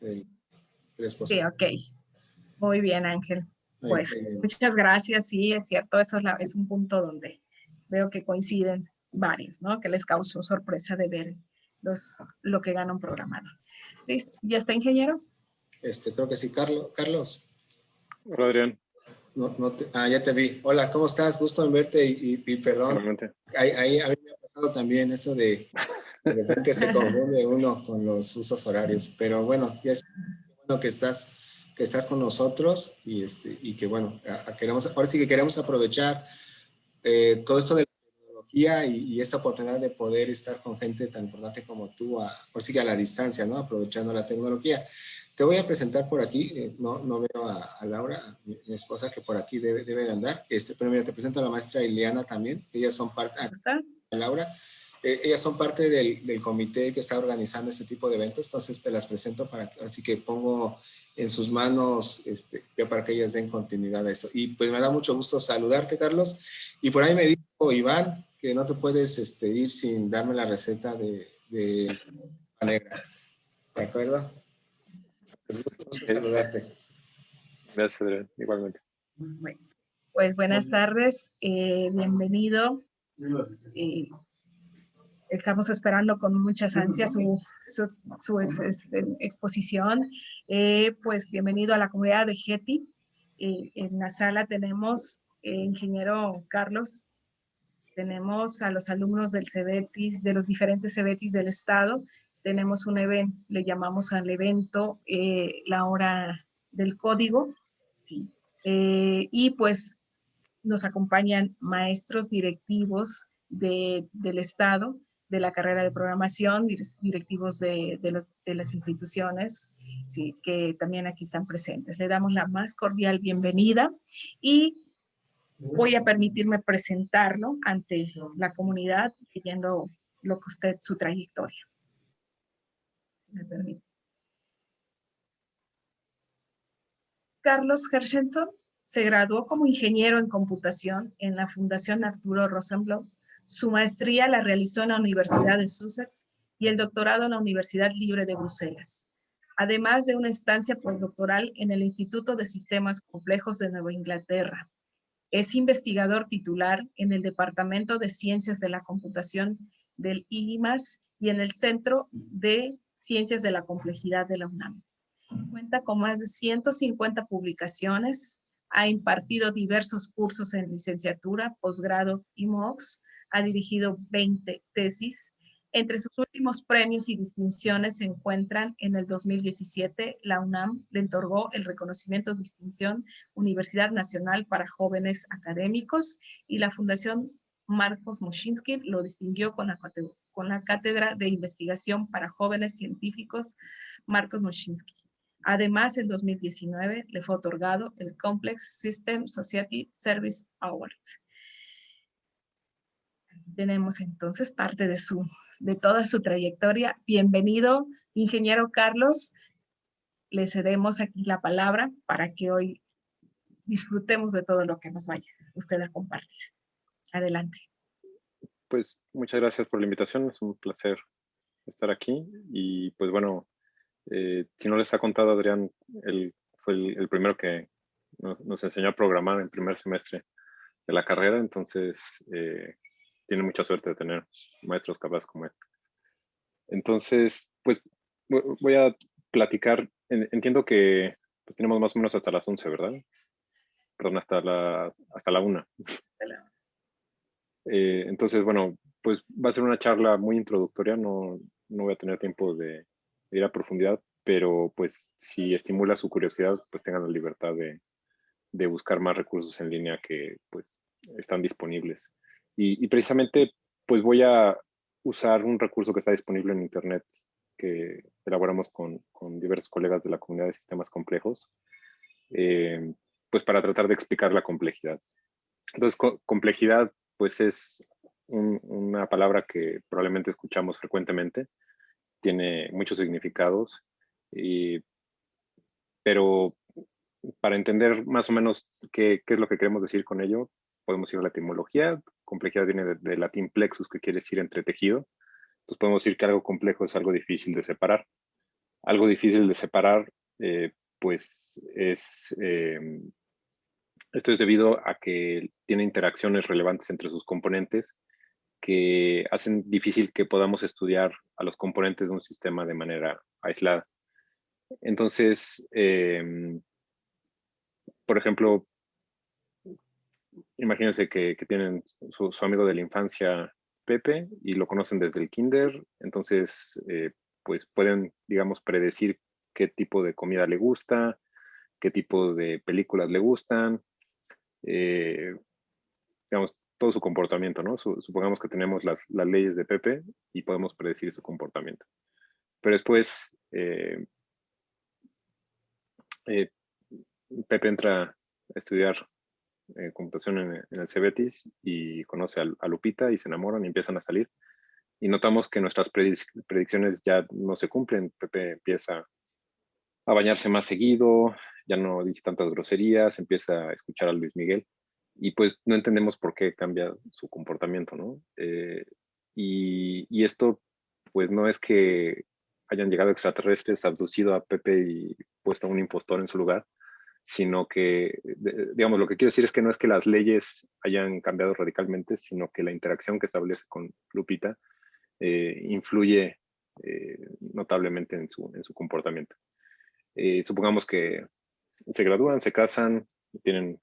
el, Sí, ok. Muy bien, Ángel. Pues muchas gracias. Sí, es cierto, eso es, es un punto donde veo que coinciden varios, ¿no? Que les causó sorpresa de ver los, lo que gana un programador. ¿Listo? ¿Ya está, ingeniero? Este, creo que sí. Carlos. Carlos. Hola, Adrián. No, no ah, ya te vi. Hola, ¿cómo estás? Gusto en verte y, y, perdón. Ahí, ahí, a mí me ha pasado también eso de de repente se confunde uno con los usos horarios. Pero bueno, ya es bueno que estás, que estás con nosotros y, este, y que bueno, queremos, ahora sí que queremos aprovechar eh, todo esto de y, esta oportunidad de poder estar con gente tan importante como tú, a, por sí que a la distancia, ¿no? Aprovechando la tecnología. Te voy a presentar por aquí, eh, no, no veo a, Laura, mi, esposa, que por aquí debe, debe de andar. Este, pero mira, te presento a la maestra Ileana también, ellas son parte... ¿Está? Laura, eh, ellas son parte del, del, comité que está organizando este tipo de eventos, entonces te las presento para así que pongo en sus manos este, para que ellas den continuidad a eso. Y pues me da mucho gusto saludarte, Carlos. Y por ahí me dijo Iván, que no te puedes este, ir sin darme la receta de, de negra. ¿De acuerdo? Pues gusto saludarte. Gracias, Adrián. Igualmente. pues buenas tardes. Eh, bienvenido. Eh, estamos esperando con muchas ansias su, su, exposición. Eh, pues bienvenido a la comunidad de Getty. en la sala tenemos ingeniero Carlos tenemos a los alumnos del CEBETIS, de los diferentes CEBETIS del estado, tenemos un evento, le llamamos al evento eh, la hora del código, ¿sí? Eh, y pues nos acompañan maestros directivos de, del estado, de la carrera de programación, directivos de, de, las instituciones, ¿sí? que también aquí están presentes. Le damos la más cordial bienvenida y voy a permitirme presentarlo ante la comunidad leyendo lo que usted, su trayectoria. me permite. Carlos Hershenson se graduó como ingeniero en computación en la Fundación Arturo Rosenblum. Su maestría la realizó en la Universidad de Sussex y el doctorado en la Universidad Libre de Bruselas, además de una estancia postdoctoral en el Instituto de Sistemas Complejos de Nueva Inglaterra, es investigador titular en el Departamento de Ciencias de la Computación del IMAS y en el Centro de Ciencias de la Complejidad de la UNAM. Cuenta con más de 150 publicaciones, ha impartido diversos cursos en licenciatura, posgrado y MOOCs, ha dirigido 20 tesis entre sus últimos premios y distinciones se encuentran en el 2017, la UNAM le otorgó el reconocimiento de distinción Universidad Nacional para Jóvenes Académicos y la Fundación Marcos Moschinsky lo distinguió con la, Cátedra de Investigación para Jóvenes Científicos Marcos Moschinsky. Además, en 2019 le fue otorgado el Complex System Society Service Award. Tenemos entonces parte de su de toda su trayectoria. Bienvenido, ingeniero Carlos. Le cedemos aquí la palabra para que hoy disfrutemos de todo lo que nos vaya usted a compartir. Adelante. Pues muchas gracias por la invitación. Es un placer estar aquí. Y pues bueno, eh, si no les ha contado Adrián, él fue el, primero que nos, enseñó a programar en el primer semestre de la carrera. Entonces, eh, tiene mucha suerte de tener maestros capaces como él. Entonces, pues voy a platicar, entiendo que pues, tenemos más o menos hasta las 11, ¿verdad? Perdón, hasta la, hasta la 1. Eh, entonces, bueno, pues va a ser una charla muy introductoria, no, no voy a tener tiempo de, ir a profundidad, pero pues si estimula su curiosidad, pues tengan la libertad de, de buscar más recursos en línea que pues están disponibles. Y, precisamente, pues voy a usar un recurso que está disponible en Internet que elaboramos con, con diversos colegas de la comunidad de sistemas complejos, eh, pues para tratar de explicar la complejidad. Entonces, complejidad, pues es una palabra que probablemente escuchamos frecuentemente, tiene muchos significados, y, pero para entender más o menos qué, qué, es lo que queremos decir con ello, podemos ir a la etimología. Complejidad viene del latín plexus, que quiere decir entretejido. Entonces podemos decir que algo complejo es algo difícil de separar. algo difícil de separar, eh, pues es, em, esto es debido a que tiene interacciones relevantes entre sus componentes que hacen difícil que podamos estudiar a los componentes de un sistema de manera aislada. Entonces, em, por ejemplo, imagínense que, tienen su, amigo de la infancia, Pepe, y lo conocen desde el kinder, entonces, eh, pues pueden, digamos, predecir qué tipo de comida le gusta, qué tipo de películas le gustan, eh, digamos, todo su comportamiento, ¿no? supongamos que tenemos las, leyes de Pepe y podemos predecir su comportamiento. Pero después, eh, Pepe entra a estudiar eh, computación en, el Cebetis y conoce a, Lupita y se enamoran y empiezan a salir. Y notamos que nuestras predicciones ya no se cumplen. Pepe empieza a bañarse más seguido, ya no dice tantas groserías, empieza a escuchar a Luis Miguel y pues no entendemos por qué cambia su comportamiento, ¿no? Eh, y, y, esto pues no es que hayan llegado extraterrestres, abducido a Pepe y puesto a un impostor en su lugar, sino que, digamos, lo que quiero decir es que no es que las leyes hayan cambiado radicalmente, sino que la interacción que establece con Lupita eh, influye eh, notablemente en su, en su comportamiento. Eh, supongamos que se gradúan, se casan, tienen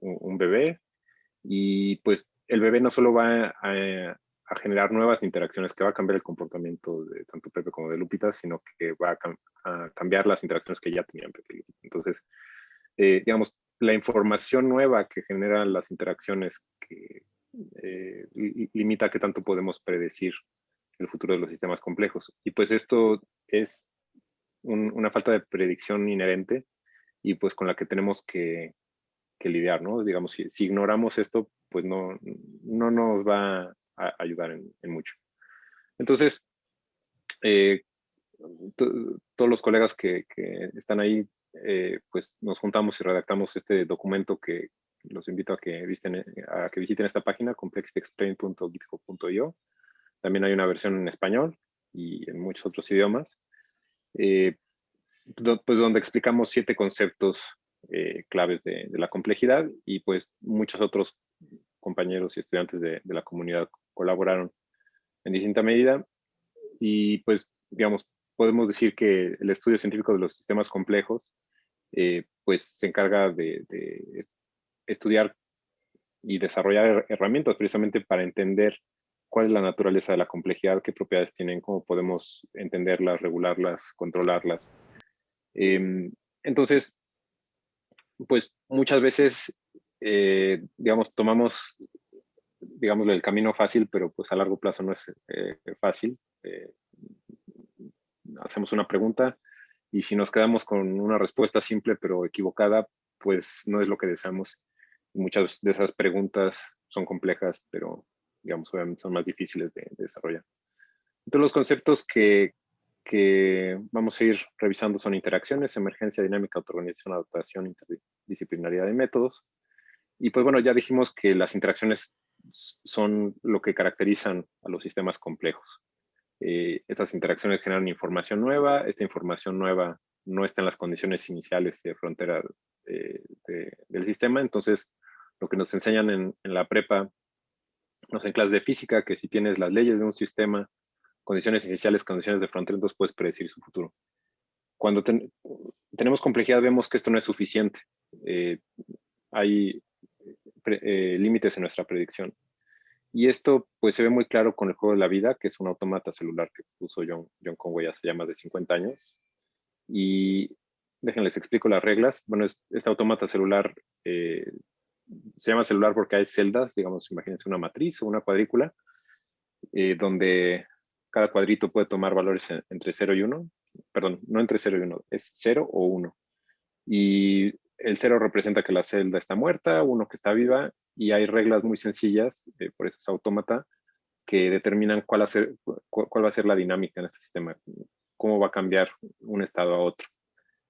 un, bebé y pues el bebé no solo va a, generar nuevas interacciones, que va a cambiar el comportamiento de tanto Pepe como de Lupita, sino que va a, cambiar las interacciones que ya tenían Pepe. Entonces, eh, digamos, la información nueva que generan las interacciones que eh, limita qué tanto podemos predecir el futuro de los sistemas complejos. Y pues esto es una falta de predicción inherente y pues con la que tenemos que, lidiar, ¿no? Digamos, si, ignoramos esto, pues no, no nos va a ayudar en, mucho. Entonces, eh, todos los colegas que, que, están ahí eh, pues nos juntamos y redactamos este documento que los invito a que, visiten, a que visiten esta página, complexitexplain.github.io. También hay una versión en español y en muchos otros idiomas, eh, pues donde explicamos siete conceptos eh, claves de, la complejidad y pues muchos otros compañeros y estudiantes de, de la comunidad colaboraron en distinta medida y pues digamos podemos decir que el estudio científico de los sistemas complejos eh, pues se encarga de, estudiar y desarrollar herramientas precisamente para entender cuál es la naturaleza de la complejidad, qué propiedades tienen, cómo podemos entenderlas, regularlas, controlarlas. Em, entonces, pues muchas veces, eh, digamos, tomamos, digamos, el camino fácil, pero pues a largo plazo no es eh, fácil hacemos una pregunta y si nos quedamos con una respuesta simple pero equivocada, pues no es lo que deseamos. Muchas de esas preguntas son complejas, pero digamos, obviamente son más difíciles de, desarrollar. Entonces los conceptos que, que, vamos a ir revisando son interacciones, emergencia dinámica, autoorganización, adaptación, interdisciplinaridad de métodos. Y pues bueno, ya dijimos que las interacciones son lo que caracterizan a los sistemas complejos. Eh, estas interacciones generan información nueva, esta información nueva no está en las condiciones iniciales de frontera eh, del sistema, entonces lo que nos enseñan en, la prepa, no sé, en clases de física, que si tienes las leyes de un sistema, condiciones iniciales, condiciones de frontera, entonces puedes predecir su futuro. Cuando tenemos complejidad vemos que esto no es suficiente. Eh, hay límites en nuestra predicción. Y esto pues se ve muy claro con el juego de la vida, que es un automata celular que puso John, Conway hace ya más de 50 años. Y déjenles explico las reglas. Bueno, este automata celular eh, se llama celular porque hay celdas, digamos, imagínense una matriz o una cuadrícula, eh, donde cada cuadrito puede tomar valores entre 0 y 1. Perdón, no entre 0 y 1, es 0 o 1. Y el 0 representa que la celda está muerta, 1 que está viva y hay reglas muy sencillas, eh, por eso es autómata, que determinan cuál, cuál va a ser la dinámica en este sistema, cómo va a cambiar un estado a otro.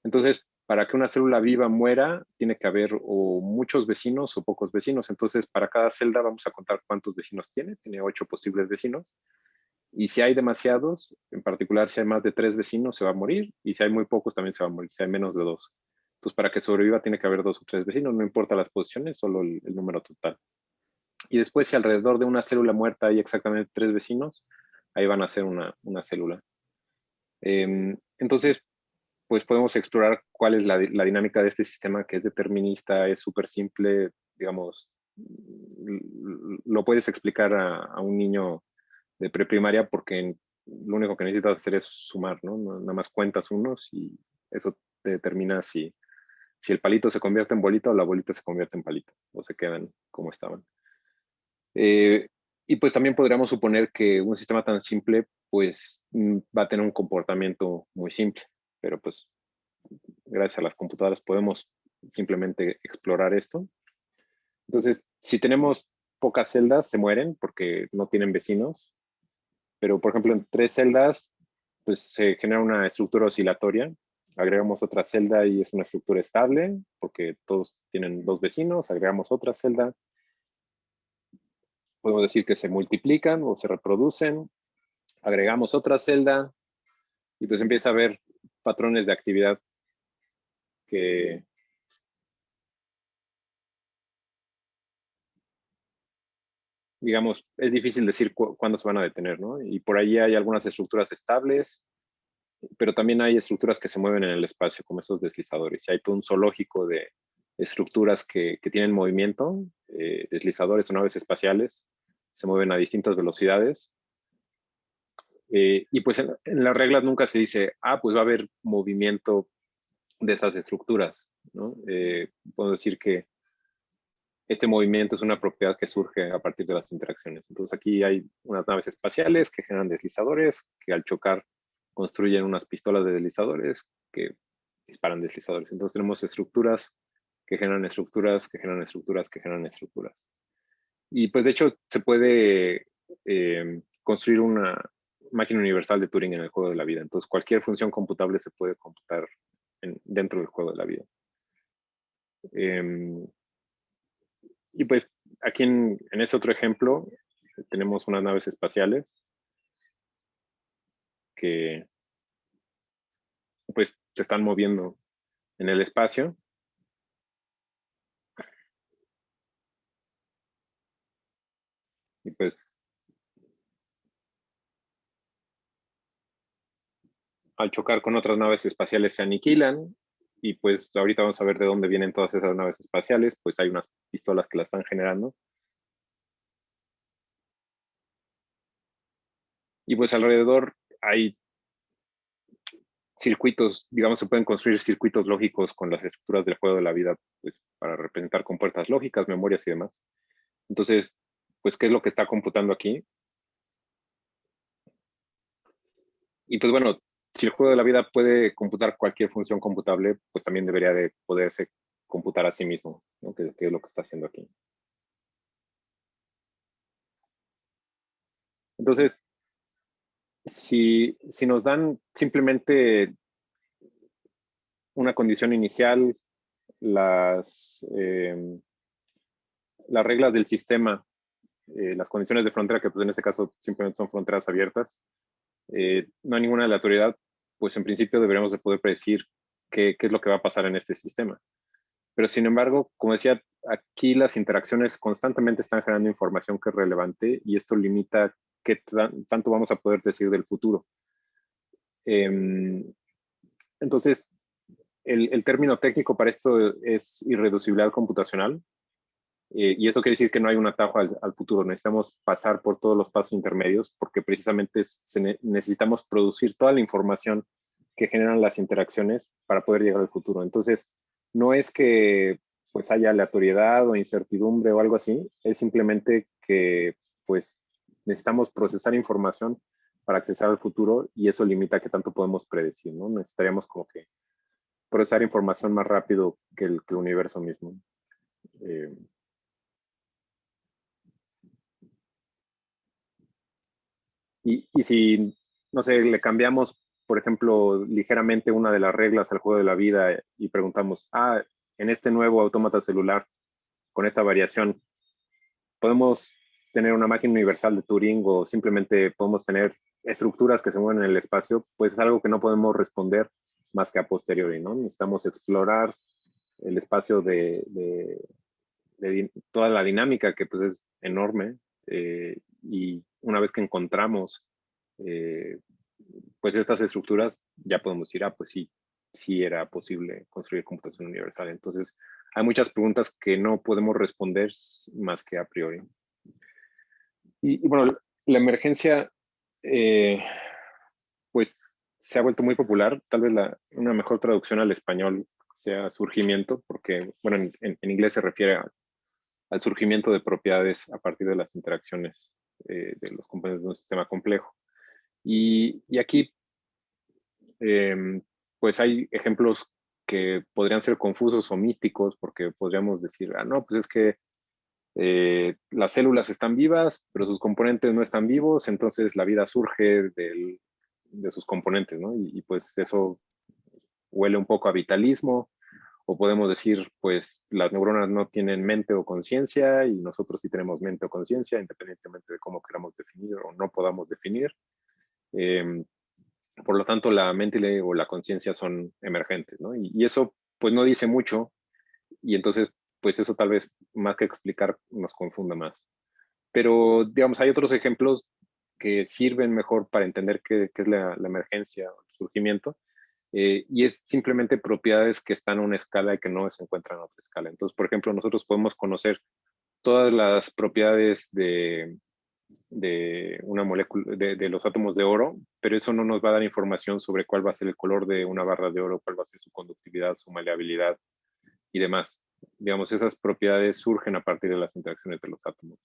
Entonces, para que una célula viva muera, tiene que haber o muchos vecinos o pocos vecinos. Entonces, para cada celda vamos a contar cuántos vecinos tiene. Tiene ocho posibles vecinos. Y si hay demasiados, en particular si hay más de tres vecinos, se va a morir. Y si hay muy pocos, también se va a morir, si hay menos de dos. Entonces, para que sobreviva, tiene que haber dos o tres vecinos, no importa las posiciones, solo el, número total. Y después, si alrededor de una célula muerta hay exactamente tres vecinos, ahí van a ser una, una célula. Em, entonces, pues podemos explorar cuál es la, la, dinámica de este sistema que es determinista, es súper simple, digamos, lo puedes explicar a, a un niño de preprimaria porque lo único que necesitas hacer es sumar, ¿no? Nada más cuentas unos y eso te determina si, si el palito se convierte en bolita o la bolita se convierte en palito o se quedan como estaban. Eh, y pues también podríamos suponer que un sistema tan simple pues mm, va a tener un comportamiento muy simple, pero pues gracias a las computadoras podemos simplemente explorar esto. Entonces, si tenemos pocas celdas, se mueren porque no tienen vecinos, pero por ejemplo en tres celdas pues se genera una estructura oscilatoria agregamos otra celda y es una estructura estable porque todos tienen dos vecinos, agregamos otra celda. Podemos decir que se multiplican o se reproducen. Agregamos otra celda y pues empieza a haber patrones de actividad que digamos, es difícil decir cuándo se van a detener, ¿no? Y por ahí hay algunas estructuras estables, pero también hay estructuras que se mueven en el espacio, como esos deslizadores. Hay todo un zoológico de estructuras que, que tienen movimiento, eh, deslizadores o naves espaciales, se mueven a distintas velocidades. Eh, y pues en, las reglas nunca se dice, ah, pues va a haber movimiento de esas estructuras, ¿no? Eh, puedo decir que este movimiento es una propiedad que surge a partir de las interacciones. Entonces aquí hay unas naves espaciales que generan deslizadores, que al chocar construyen unas pistolas de deslizadores que disparan deslizadores. Entonces tenemos estructuras que generan estructuras, que generan estructuras, que generan estructuras. Y pues de hecho se puede eh, construir una máquina universal de Turing en el juego de la vida. Entonces cualquier función computable se puede computar dentro del juego de la vida. Em, y pues aquí en, en este otro ejemplo tenemos unas naves espaciales que pues se están moviendo en el espacio. Y pues al chocar con otras naves espaciales se aniquilan y pues ahorita vamos a ver de dónde vienen todas esas naves espaciales, pues hay unas pistolas que las están generando. Y pues alrededor hay circuitos, digamos, se pueden construir circuitos lógicos con las estructuras del juego de la vida, pues, para representar con puertas lógicas, memorias y demás. Entonces, pues, ¿qué es lo que está computando aquí? Y pues bueno, si el juego de la vida puede computar cualquier función computable, pues también debería de poderse computar a sí mismo, ¿no? que es lo que está haciendo aquí. Entonces, si, nos dan simplemente una condición inicial, las, em, las reglas del sistema, eh, las condiciones de frontera, que pues en este caso simplemente son fronteras abiertas, eh, no hay ninguna aleatoriedad, pues en principio deberíamos de poder predecir qué, qué, es lo que va a pasar en este sistema. Pero sin embargo, como decía, aquí las interacciones constantemente están generando información que es relevante y esto limita qué tanto vamos a poder decir del futuro. Em, entonces, el, término técnico para esto es irreducibilidad computacional. Eh, y eso quiere decir que no hay un atajo al, futuro. Necesitamos pasar por todos los pasos intermedios porque precisamente necesitamos producir toda la información que generan las interacciones para poder llegar al futuro. Entonces, no es que pues haya aleatoriedad o incertidumbre o algo así, es simplemente que pues necesitamos procesar información para accesar al futuro y eso limita qué tanto podemos predecir, ¿no? Necesitaríamos como que procesar información más rápido que el, universo mismo. Eh, y, y si, no sé, le cambiamos, por ejemplo, ligeramente una de las reglas al juego de la vida y preguntamos, ah, en este nuevo autómata celular, con esta variación, podemos tener una máquina universal de Turing o simplemente podemos tener estructuras que se mueven en el espacio, pues es algo que no podemos responder más que a posteriori, ¿no? Necesitamos explorar el espacio de, toda la dinámica que pues es enorme eh, y una vez que encontramos eh, pues estas estructuras ya podemos decir, ah, pues sí, sí era posible construir computación universal. Entonces, hay muchas preguntas que no podemos responder más que a priori. Y, bueno, la emergencia, eh, pues se ha vuelto muy popular. Tal vez la, una mejor traducción al español sea surgimiento, porque, bueno, en, inglés se refiere al surgimiento de propiedades a partir de las interacciones eh, de los componentes de un sistema complejo. Y, y aquí, em, pues hay ejemplos que podrían ser confusos o místicos, porque podríamos decir, ah, no, pues es que eh, las células están vivas, pero sus componentes no están vivos, entonces la vida surge del, de sus componentes, ¿no? Y, pues eso huele un poco a vitalismo, o podemos decir, pues las neuronas no tienen mente o conciencia y nosotros sí tenemos mente o conciencia, independientemente de cómo queramos definir o no podamos definir. Em, por lo tanto, la mente o la conciencia son emergentes, ¿no? Y, eso, pues, no dice mucho, y entonces, pues, eso tal vez, más que explicar, nos confunda más. Pero, digamos, hay otros ejemplos que sirven mejor para entender qué, es la, la, emergencia o el surgimiento, eh, y es simplemente propiedades que están a una escala y que no se encuentran a otra escala. Entonces, por ejemplo, nosotros podemos conocer todas las propiedades de, de una molécula, de, los átomos de oro, pero eso no nos va a dar información sobre cuál va a ser el color de una barra de oro, cuál va a ser su conductividad, su maleabilidad y demás. Digamos, esas propiedades surgen a partir de las interacciones de los átomos.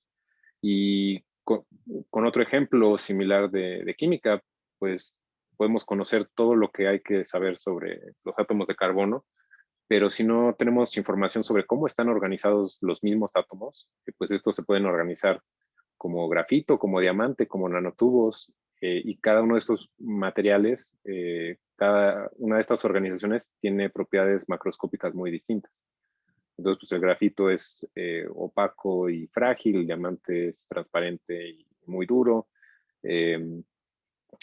Y con, otro ejemplo similar de, de, química, pues podemos conocer todo lo que hay que saber sobre los átomos de carbono, pero si no tenemos información sobre cómo están organizados los mismos átomos, pues estos se pueden organizar como grafito, como diamante, como nanotubos, eh, y cada uno de estos materiales, eh, cada una de estas organizaciones tiene propiedades macroscópicas muy distintas. Entonces, pues el grafito es eh, opaco y frágil, el diamante es transparente y muy duro, em,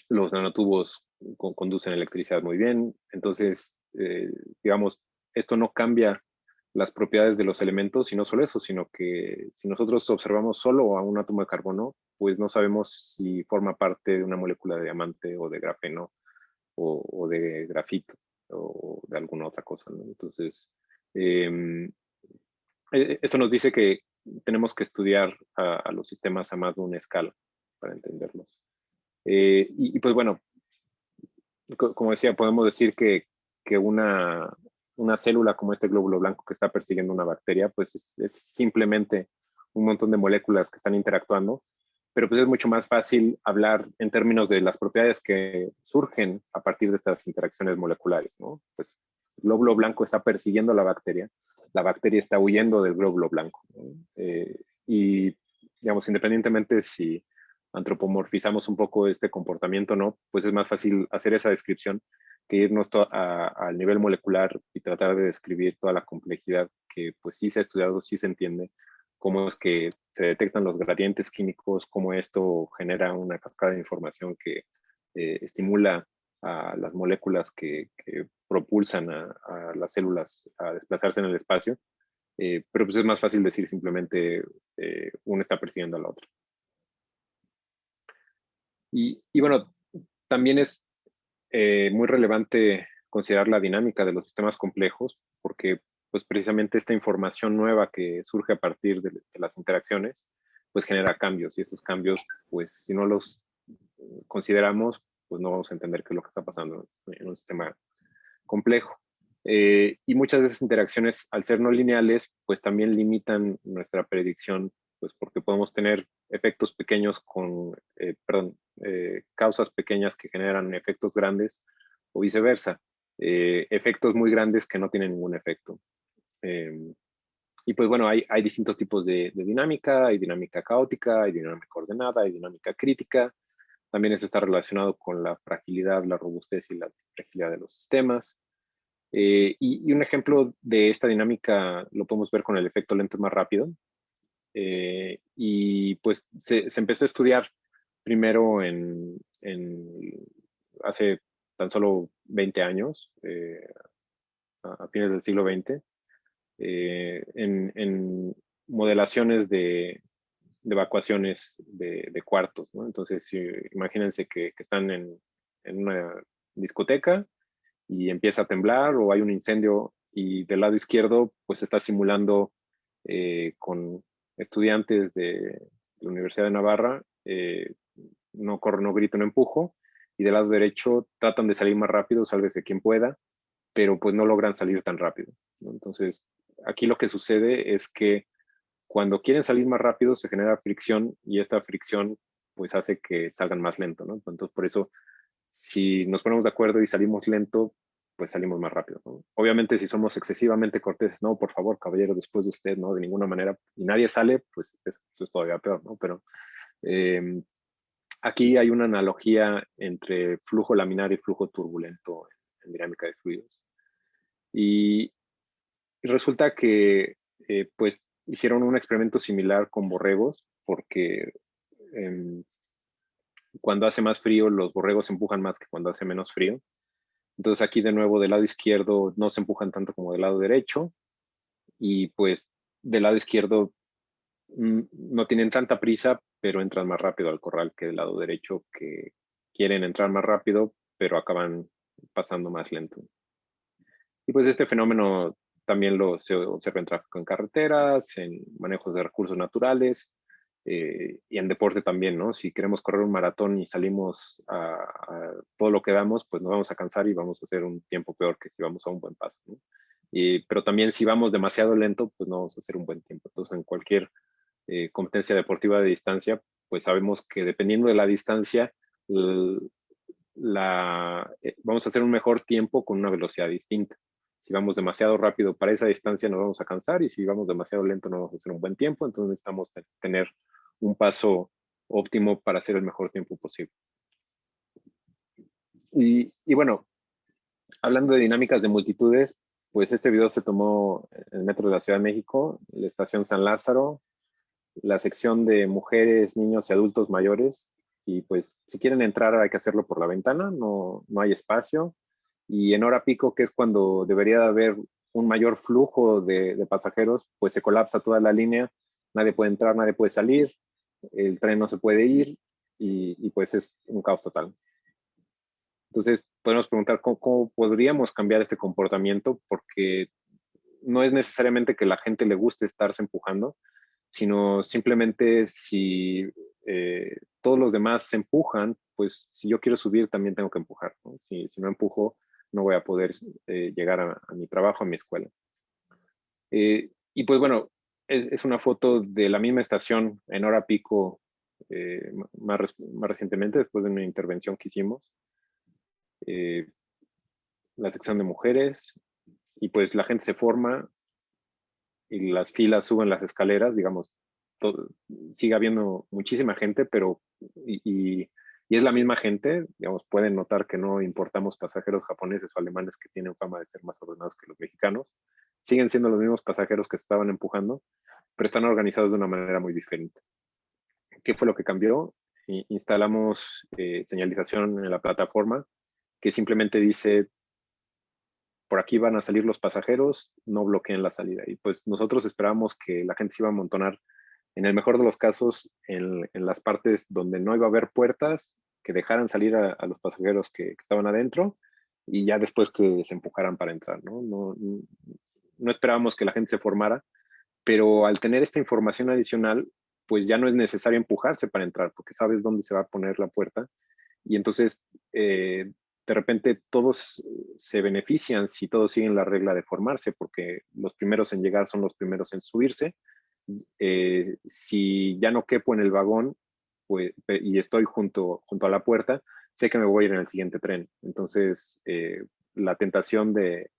los nanotubos conducen electricidad muy bien, entonces, digamos, esto no cambia las propiedades de los elementos y no solo eso, sino que si nosotros observamos solo a un átomo de carbono, pues no sabemos si forma parte de una molécula de diamante o de grafeno o, de grafito o de alguna otra cosa. Entonces, em, e, esto nos dice que tenemos que estudiar a, los sistemas a más de una escala para entenderlos. Eh, y, pues bueno, como decía, podemos decir que, que una, una célula como este glóbulo blanco que está persiguiendo una bacteria, pues es, simplemente un montón de moléculas que están interactuando, pero pues es mucho más fácil hablar en términos de las propiedades que surgen a partir de estas interacciones moleculares, ¿no? Pues el glóbulo blanco está persiguiendo a la bacteria, la bacteria está huyendo del glóbulo blanco. Eh, y, digamos, independientemente si antropomorfizamos un poco este comportamiento no, pues es más fácil hacer esa descripción que irnos al nivel molecular y tratar de describir toda la complejidad que pues sí se ha estudiado, sí se entiende, cómo es que se detectan los gradientes químicos, cómo esto genera una cascada de información que eh, estimula a las moléculas que, propulsan a, las células a desplazarse en el espacio, eh, pero pues es más fácil decir simplemente eh, uno está persiguiendo a la otra. Y, y bueno, también es eh, muy relevante considerar la dinámica de los sistemas complejos, porque pues precisamente esta información nueva que surge a partir de, las interacciones, pues genera cambios, y estos cambios, pues si no los consideramos, pues no vamos a entender qué es lo que está pasando en un sistema complejo. Eh, y muchas de esas interacciones, al ser no lineales, pues también limitan nuestra predicción, pues porque podemos tener efectos pequeños con, eh, perdón, eh, causas pequeñas que generan efectos grandes o viceversa, eh, efectos muy grandes que no tienen ningún efecto. Em, y pues bueno, hay, hay distintos tipos de, dinámica, hay dinámica caótica, hay dinámica ordenada, hay dinámica crítica. También eso está relacionado con la fragilidad, la robustez y la fragilidad de los sistemas. y, y, un ejemplo de esta dinámica lo podemos ver con el efecto lento más rápido. Y pues se, se empezó a estudiar primero en, hace tan solo 20 años, a fines del siglo XX, en, modelaciones de, evacuaciones de, cuartos. Entonces, imagínense que, están en, una discoteca y empieza a temblar o hay un incendio y del lado izquierdo pues está simulando eh, con estudiantes de, la Universidad de Navarra, eh, no corro, no grito, no empujo, y del lado derecho tratan de salir más rápido, sálvese quien pueda, pero pues no logran salir tan rápido. Entonces, aquí lo que sucede es que cuando quieren salir más rápido se genera fricción y esta fricción pues hace que salgan más lento, ¿no? Entonces por eso si nos ponemos de acuerdo y salimos lento, pues salimos más rápido. Obviamente si somos excesivamente corteses, no, por favor, caballero, después de usted, no, de ninguna manera, y nadie sale, pues eso, es todavía peor, ¿no? Pero em, aquí hay una analogía entre flujo laminar y flujo turbulento en, dinámica de fluidos. Y, resulta que, eh, pues, hicieron un experimento similar con borregos porque em, cuando hace más frío los borregos empujan más que cuando hace menos frío. Entonces aquí de nuevo del lado izquierdo no se empujan tanto como del lado derecho y pues del lado izquierdo mm, no tienen tanta prisa pero entran más rápido al corral que del lado derecho que quieren entrar más rápido pero acaban pasando más lento. Y pues este fenómeno también lo, se observa en tráfico en carreteras, en manejos de recursos naturales eh, y en deporte también, ¿no? Si queremos correr un maratón y salimos a, todo lo que damos, pues nos vamos a cansar y vamos a hacer un tiempo peor que si vamos a un buen paso, ¿no? Y, pero también si vamos demasiado lento, pues no vamos a hacer un buen tiempo. Entonces, en cualquier eh, competencia deportiva de distancia, pues sabemos que dependiendo de la distancia, la, eh, vamos a hacer un mejor tiempo con una velocidad distinta. Si vamos demasiado rápido para esa distancia nos vamos a cansar y si vamos demasiado lento no vamos a hacer un buen tiempo, entonces necesitamos tener un paso óptimo para hacer el mejor tiempo posible. Y, bueno, hablando de dinámicas de multitudes, pues este video se tomó en el metro de la Ciudad de México, la estación San Lázaro, la sección de mujeres, niños y adultos mayores. Y pues si quieren entrar hay que hacerlo por la ventana, no, no hay espacio y en hora pico, que es cuando debería haber un mayor flujo de, pasajeros, pues se colapsa toda la línea, nadie puede entrar, nadie puede salir, el tren no se puede ir y, pues es un caos total. Entonces, podemos preguntar ¿cómo, podríamos cambiar este comportamiento, porque no es necesariamente que la gente le guste estarse empujando, sino simplemente si eh, todos los demás se empujan, pues si yo quiero subir también tengo que empujar. Si, si no empujo, no voy a poder eh, llegar a, mi trabajo, a mi escuela. Eh, y pues bueno, es, una foto de la misma estación en hora pico eh, más, más, recientemente, después de una intervención que hicimos. la sección de mujeres, y pues la gente se forma y las filas suben las escaleras, digamos, sigue habiendo muchísima gente, pero es la misma gente, digamos, pueden notar que no importamos pasajeros japoneses o alemanes que tienen fama de ser más ordenados que los mexicanos. Siguen siendo los mismos pasajeros que estaban empujando, pero están organizados de una manera muy diferente. ¿Qué fue lo que cambió? Instalamos eh, señalización en la plataforma que simplemente dice, por aquí van a salir los pasajeros, no bloqueen la salida. Y pues nosotros esperábamos que la gente se iba a amontonar en el mejor de los casos, en, las partes donde no iba a haber puertas, que dejaran salir a, los pasajeros que, estaban adentro y ya después que se empujaran para entrar. ¿no? No, esperábamos que la gente se formara, pero al tener esta información adicional, pues ya no es necesario empujarse para entrar, porque sabes dónde se va a poner la puerta. Y entonces, eh, de repente, todos se benefician si todos siguen la regla de formarse, porque los primeros en llegar son los primeros en subirse, eh, si ya no quepo en el vagón pues, y estoy junto, junto a la puerta, sé que me voy a ir en el siguiente tren. Entonces, eh, la tentación de,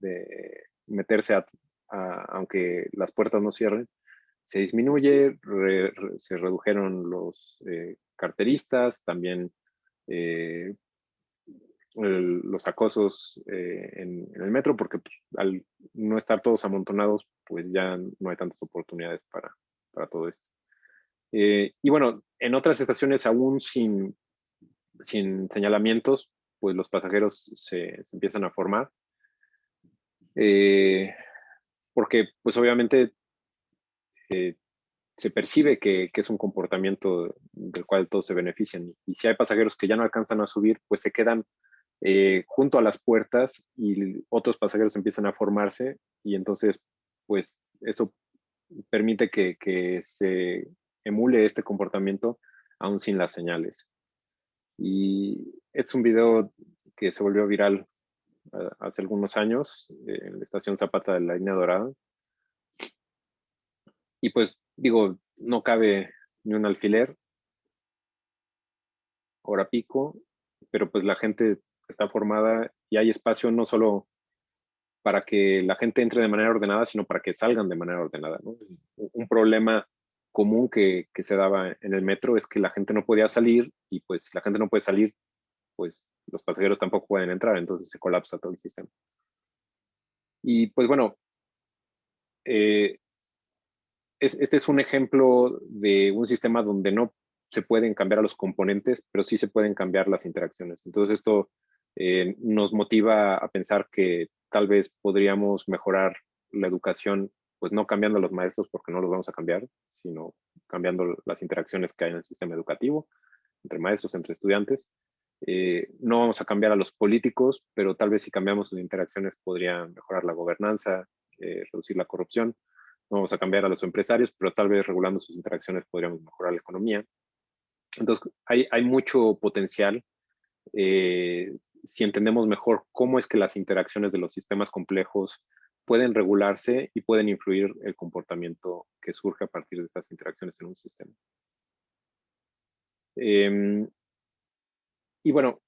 meterse aunque las puertas no cierren, se disminuye, se redujeron los eh, carteristas, también los acosos en, el metro, porque pues, al no estar todos amontonados, pues ya no hay tantas oportunidades para, para todo esto. Eh, y bueno, en otras estaciones aún sin, sin señalamientos, pues los pasajeros se, empiezan a formar. Eh, porque pues obviamente eh, se percibe que, es un comportamiento del cual todos se benefician. Y si hay pasajeros que ya no alcanzan a subir, pues se quedan eh, junto a las puertas y otros pasajeros empiezan a formarse y entonces pues eso permite que, que se emule este comportamiento aún sin las señales. Y es un video que se volvió viral eh, hace algunos años en la estación Zapata de la línea dorada. Y pues digo, no cabe ni un alfiler, hora pico, pero pues la gente está formada y hay espacio no solo para que la gente entre de manera ordenada, sino para que salgan de manera ordenada. Un problema común que, se daba en el metro es que la gente no podía salir y pues la gente no puede salir, pues los pasajeros tampoco pueden entrar, entonces se colapsa todo el sistema. Y pues bueno, eh, este es un ejemplo de un sistema donde no se pueden cambiar a los componentes, pero sí se pueden cambiar las interacciones. Entonces esto eh, nos motiva a pensar que tal vez podríamos mejorar la educación pues no cambiando a los maestros porque no los vamos a cambiar, sino cambiando las interacciones que hay en el sistema educativo, entre maestros, entre estudiantes. Eh, no vamos a cambiar a los políticos, pero tal vez si cambiamos sus interacciones podría mejorar la gobernanza, eh, reducir la corrupción. No vamos a cambiar a los empresarios, pero tal vez regulando sus interacciones podríamos mejorar la economía. Entonces, hay, hay mucho potencial eh, si entendemos mejor cómo es que las interacciones de los sistemas complejos pueden regularse y pueden influir el comportamiento que surge a partir de estas interacciones en un sistema. Em, y bueno,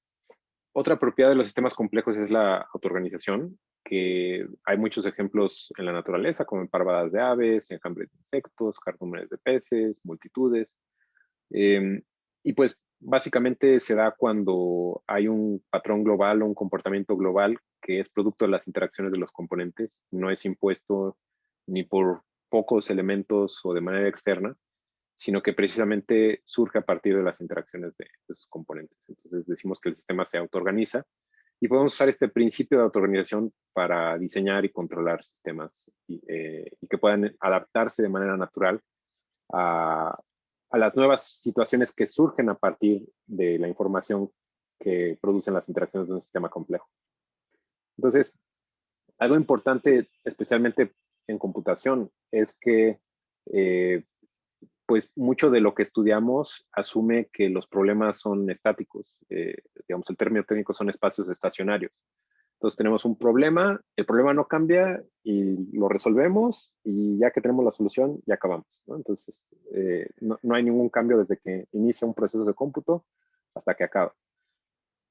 otra propiedad de los sistemas complejos es la autoorganización, que hay muchos ejemplos en la naturaleza, como en parvadas de aves, enjambres de insectos, cardúmenes de peces, multitudes. Em, y pues básicamente se da cuando hay un patrón global o un comportamiento global que es producto de las interacciones de los componentes, no es impuesto ni por pocos elementos o de manera externa, sino que precisamente surge a partir de las interacciones de, sus componentes. Entonces decimos que el sistema se autoorganiza y podemos usar este principio de autoorganización para diseñar y controlar sistemas y, eh, y que puedan adaptarse de manera natural a, a las nuevas situaciones que surgen a partir de la información que producen las interacciones de un sistema complejo. Entonces, algo importante, especialmente en computación, es que eh, pues mucho de lo que estudiamos asume que los problemas son estáticos. Eh, digamos, el término técnico son espacios estacionarios. Entonces tenemos un problema, el problema no cambia y lo resolvemos y ya que tenemos la solución, ya acabamos. Entonces eh, no, hay ningún cambio desde que inicia un proceso de cómputo hasta que acaba.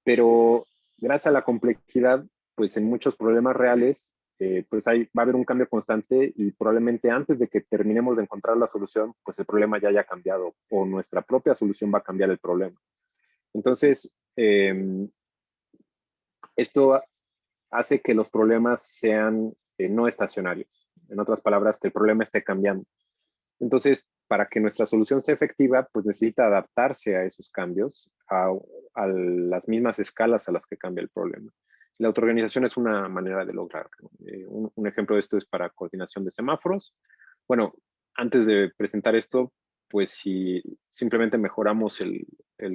Pero gracias a la complejidad, pues en muchos problemas reales, eh, pues hay, va a haber un cambio constante y probablemente antes de que terminemos de encontrar la solución, pues el problema ya haya cambiado o nuestra propia solución va a cambiar el problema. Entonces, em, esto hace que los problemas sean eh, no estacionarios. En otras palabras, que el problema esté cambiando. Entonces, para que nuestra solución sea efectiva, pues necesita adaptarse a esos cambios, a, las mismas escalas a las que cambia el problema. La autoorganización es una manera de lograrlo. Eh, un, ejemplo de esto es para coordinación de semáforos. Bueno, antes de presentar esto, pues si simplemente mejoramos el,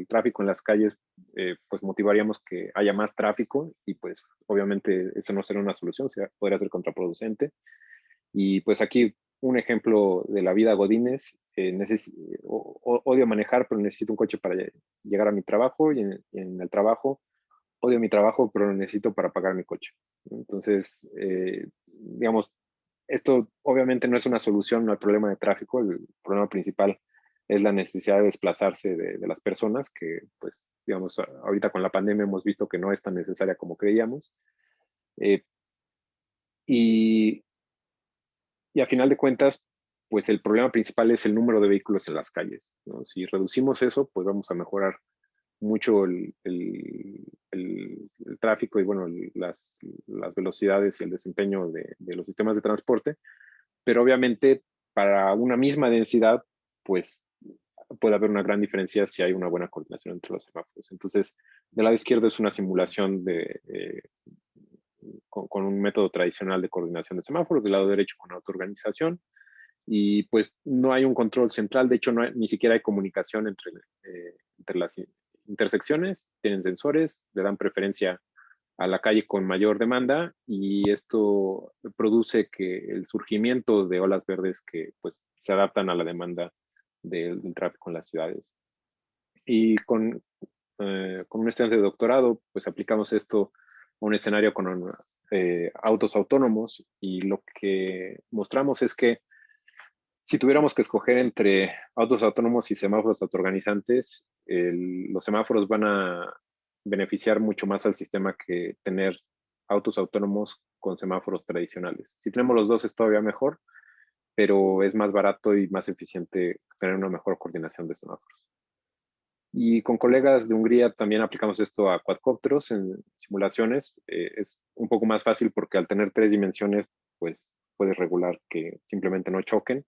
tráfico en las calles, eh, pues motivaríamos que haya más tráfico y pues obviamente eso no será una solución, podría ser contraproducente. Y pues aquí un ejemplo de la vida Godínez, eh, odio manejar, pero necesito un coche para llegar a mi trabajo y en, el trabajo odio mi trabajo, pero lo necesito para pagar mi coche. Entonces, eh, digamos, esto obviamente no es una solución al problema de tráfico, el problema principal es la necesidad de desplazarse de, las personas, que pues digamos, ahorita con la pandemia hemos visto que no es tan necesaria como creíamos. Eh, y, y a final de cuentas, pues el problema principal es el número de vehículos en las calles. Si reducimos eso, pues vamos a mejorar mucho el, el, tráfico y bueno, las, las, velocidades y el desempeño de, de, los sistemas de transporte, pero obviamente para una misma densidad, pues puede haber una gran diferencia si hay una buena coordinación entre los semáforos. Entonces, del lado izquierdo es una simulación de, eh, con, un método tradicional de coordinación de semáforos, del lado derecho con autoorganización, y pues no hay un control central, de hecho ni siquiera hay comunicación entre, eh, entre las intersecciones, tienen sensores, le dan preferencia a la calle con mayor demanda y esto produce que el surgimiento de olas verdes que pues se adaptan a la demanda del, tráfico en las ciudades. Y con, eh, un estudiante de doctorado pues aplicamos esto a un escenario con eh, autos autónomos y lo que mostramos es que si tuviéramos que escoger entre autos autónomos y semáforos autoorganizantes, los semáforos van a beneficiar mucho más al sistema que tener autos autónomos con semáforos tradicionales. Si tenemos los dos es todavía mejor, pero es más barato y más eficiente tener una mejor coordinación de semáforos. Y con colegas de Hungría también aplicamos esto a cuadcópteros en simulaciones. Eh, es un poco más fácil porque al tener tres dimensiones, pues puedes regular que simplemente no choquen,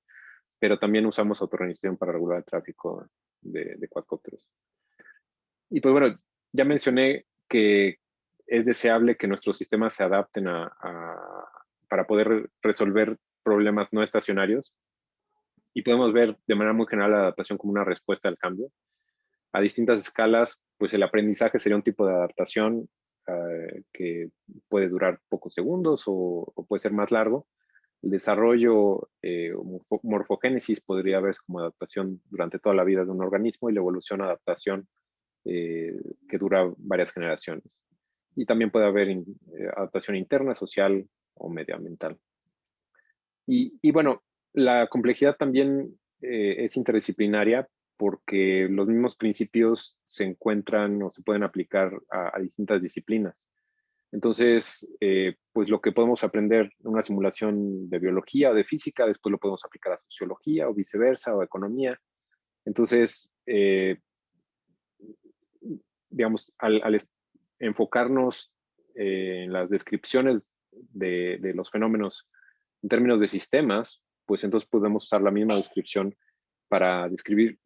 pero también usamos autorganización para regular el tráfico de, de cuadcópteros. Y pues bueno, ya mencioné que es deseable que nuestros sistemas se adapten a, para poder resolver problemas no estacionarios y podemos ver de manera muy general la adaptación como una respuesta al cambio. A distintas escalas, pues el aprendizaje sería un tipo de adaptación eh, que puede durar pocos segundos o, puede ser más largo. El desarrollo eh, morfogénesis podría verse como adaptación durante toda la vida de un organismo y la evolución adaptación eh, que dura varias generaciones. Y también puede haber adaptación interna, social o medioambiental. Y, y bueno, la complejidad también eh, es interdisciplinaria porque los mismos principios se encuentran o se pueden aplicar a, distintas disciplinas. Entonces, pues lo que podemos aprender en una simulación de biología o de física, después lo podemos aplicar a sociología o viceversa o economía. Entonces, digamos, al, enfocarnos eh, en las descripciones de, los fenómenos en términos de sistemas, pues entonces podemos usar la misma descripción para describir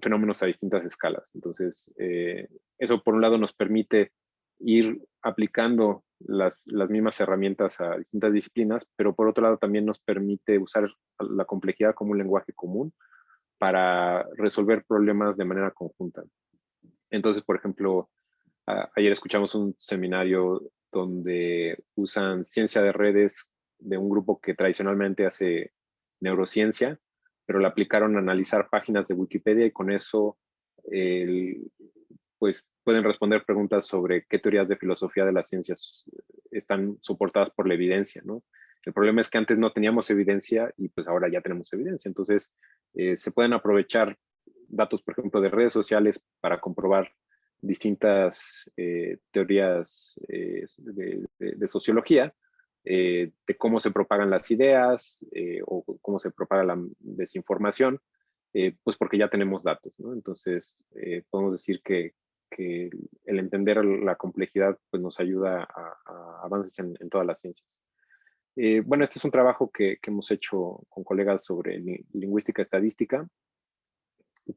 fenómenos a distintas escalas. Entonces, eh, eso por un lado nos permite ir aplicando las, las, mismas herramientas a distintas disciplinas, pero por otro lado también nos permite usar la complejidad como un lenguaje común para resolver problemas de manera conjunta. Entonces, por ejemplo, ayer escuchamos un seminario donde usan ciencia de redes de un grupo que tradicionalmente hace neurociencia, pero la aplicaron a analizar páginas de Wikipedia y con eso pues pueden responder preguntas sobre qué teorías de filosofía de las ciencias están soportadas por la evidencia, ¿no? El problema es que antes no teníamos evidencia y pues ahora ya tenemos evidencia. Entonces, eh, se pueden aprovechar datos, por ejemplo, de redes sociales para comprobar distintas eh, teorías eh, de, sociología, eh, de cómo se propagan las ideas o cómo se propaga la desinformación, pues porque ya tenemos datos, ¿no? Entonces, podemos decir que, el entender la complejidad pues nos ayuda a, avances en, todas las ciencias. bueno, este es un trabajo que, que hemos hecho con colegas sobre lingüística estadística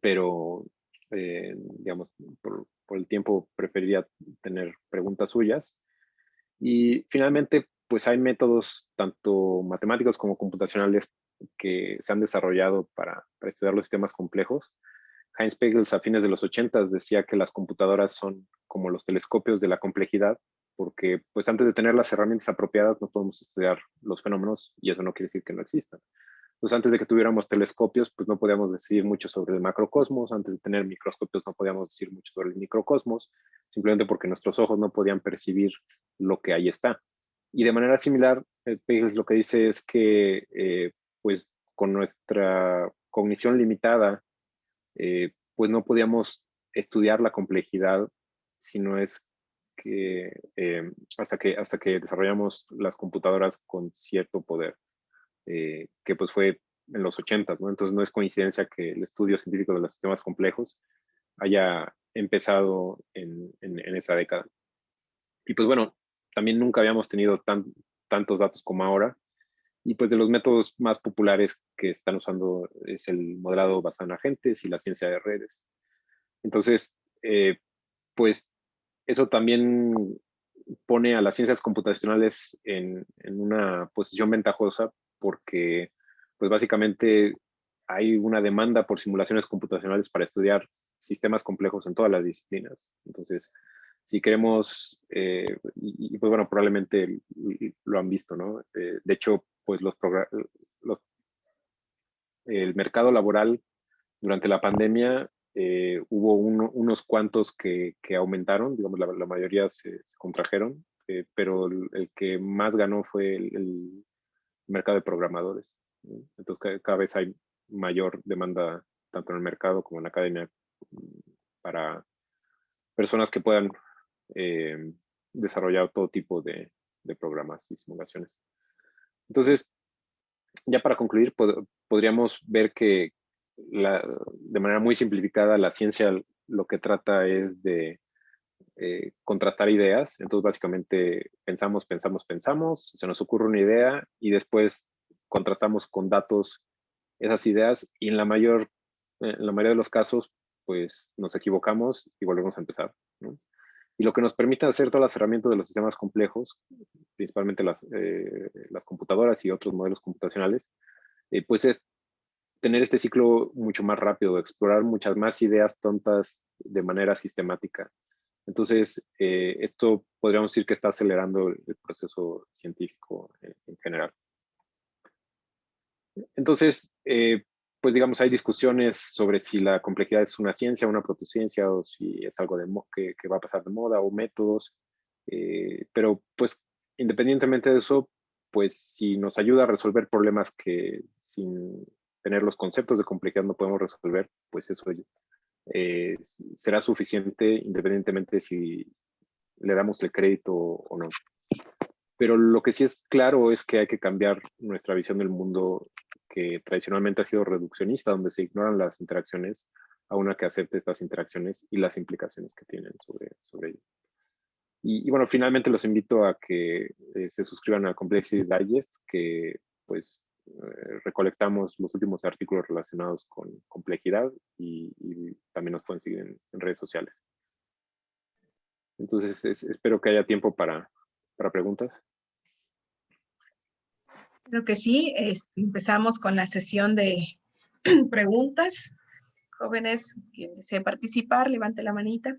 pero eh, digamos, por, el tiempo preferiría tener preguntas suyas. Y finalmente, pues hay métodos tanto matemáticos como computacionales que se han desarrollado para, estudiar los sistemas complejos. Heinz Pagels a fines de los 80 decía que las computadoras son como los telescopios de la complejidad, porque pues antes de tener las herramientas apropiadas no podemos estudiar los fenómenos y eso no quiere decir que no existan. Entonces, antes de que tuviéramos telescopios, pues no podíamos decir mucho sobre el macrocosmos. Antes de tener microscopios no podíamos decir mucho sobre el microcosmos, simplemente porque nuestros ojos no podían percibir lo que ahí está. Y de manera similar, Pagels lo que dice es que, eh, pues, con nuestra cognición limitada, eh, pues no podíamos estudiar la complejidad si no es que eh, hasta que hasta que desarrollamos las computadoras con cierto poder. Eh, que pues fue en los 80, ¿no? Entonces no es coincidencia que el estudio científico de los sistemas complejos haya empezado en, en, esa década. Y pues bueno, también nunca habíamos tenido tan, tantos datos como ahora. Y pues de los métodos más populares que están usando es el modelado basado en agentes y la ciencia de redes. Entonces, eh, pues eso también pone a las ciencias computacionales en, en, una posición ventajosa porque pues básicamente hay una demanda por simulaciones computacionales para estudiar sistemas complejos en todas las disciplinas. Entonces, si queremos, eh, y, pues bueno, probablemente lo han visto, ¿no? Eh, de hecho, pues los, los, el mercado laboral durante la pandemia eh, hubo unos cuantos que, que, aumentaron, digamos, la, mayoría se, contrajeron, pero el, que más ganó fue el, mercado de programadores. Entonces, cada vez hay mayor demanda tanto en el mercado como en la academia para personas que puedan eh, desarrollar todo tipo de, programas y simulaciones. Entonces, ya para concluir, podríamos ver que de manera muy simplificada la ciencia lo que trata es de eh, contrastar ideas. Entonces, básicamente, pensamos, pensamos, pensamos, se nos ocurre una idea y después contrastamos con datos esas ideas y en la mayor, en la mayoría de los casos, pues nos equivocamos y volvemos a empezar. Y lo que nos permite hacer todas las herramientas de los sistemas complejos, principalmente las, eh, las computadoras y otros modelos computacionales, eh, pues es tener este ciclo mucho más rápido, explorar muchas más ideas tontas de manera sistemática. Entonces, eh, esto podríamos decir que está acelerando el proceso científico en general. Entonces, eh, pues digamos, hay discusiones sobre si la complejidad es una ciencia, una protociencia, o si es algo de que, que, va a pasar de moda, o métodos. Eh, pero pues, independientemente de eso, pues si nos ayuda a resolver problemas que sin tener los conceptos de complejidad no podemos resolver, pues eso eh, será suficiente independientemente si le damos el crédito o no. Pero lo que sí es claro es que hay que cambiar nuestra visión del mundo que tradicionalmente ha sido reduccionista, donde se ignoran las interacciones, a una que acepte estas interacciones y las implicaciones que tienen sobre, sobre ellas. Y, bueno, finalmente los invito a que eh, se suscriban a Complexity Digest, que pues eh, recolectamos los últimos artículos relacionados con complejidad y, también nos pueden seguir en, redes sociales. Entonces, espero que haya tiempo para, para preguntas. Creo que sí. empezamos con la sesión de preguntas. Jóvenes, quien desee participar, levante la manita.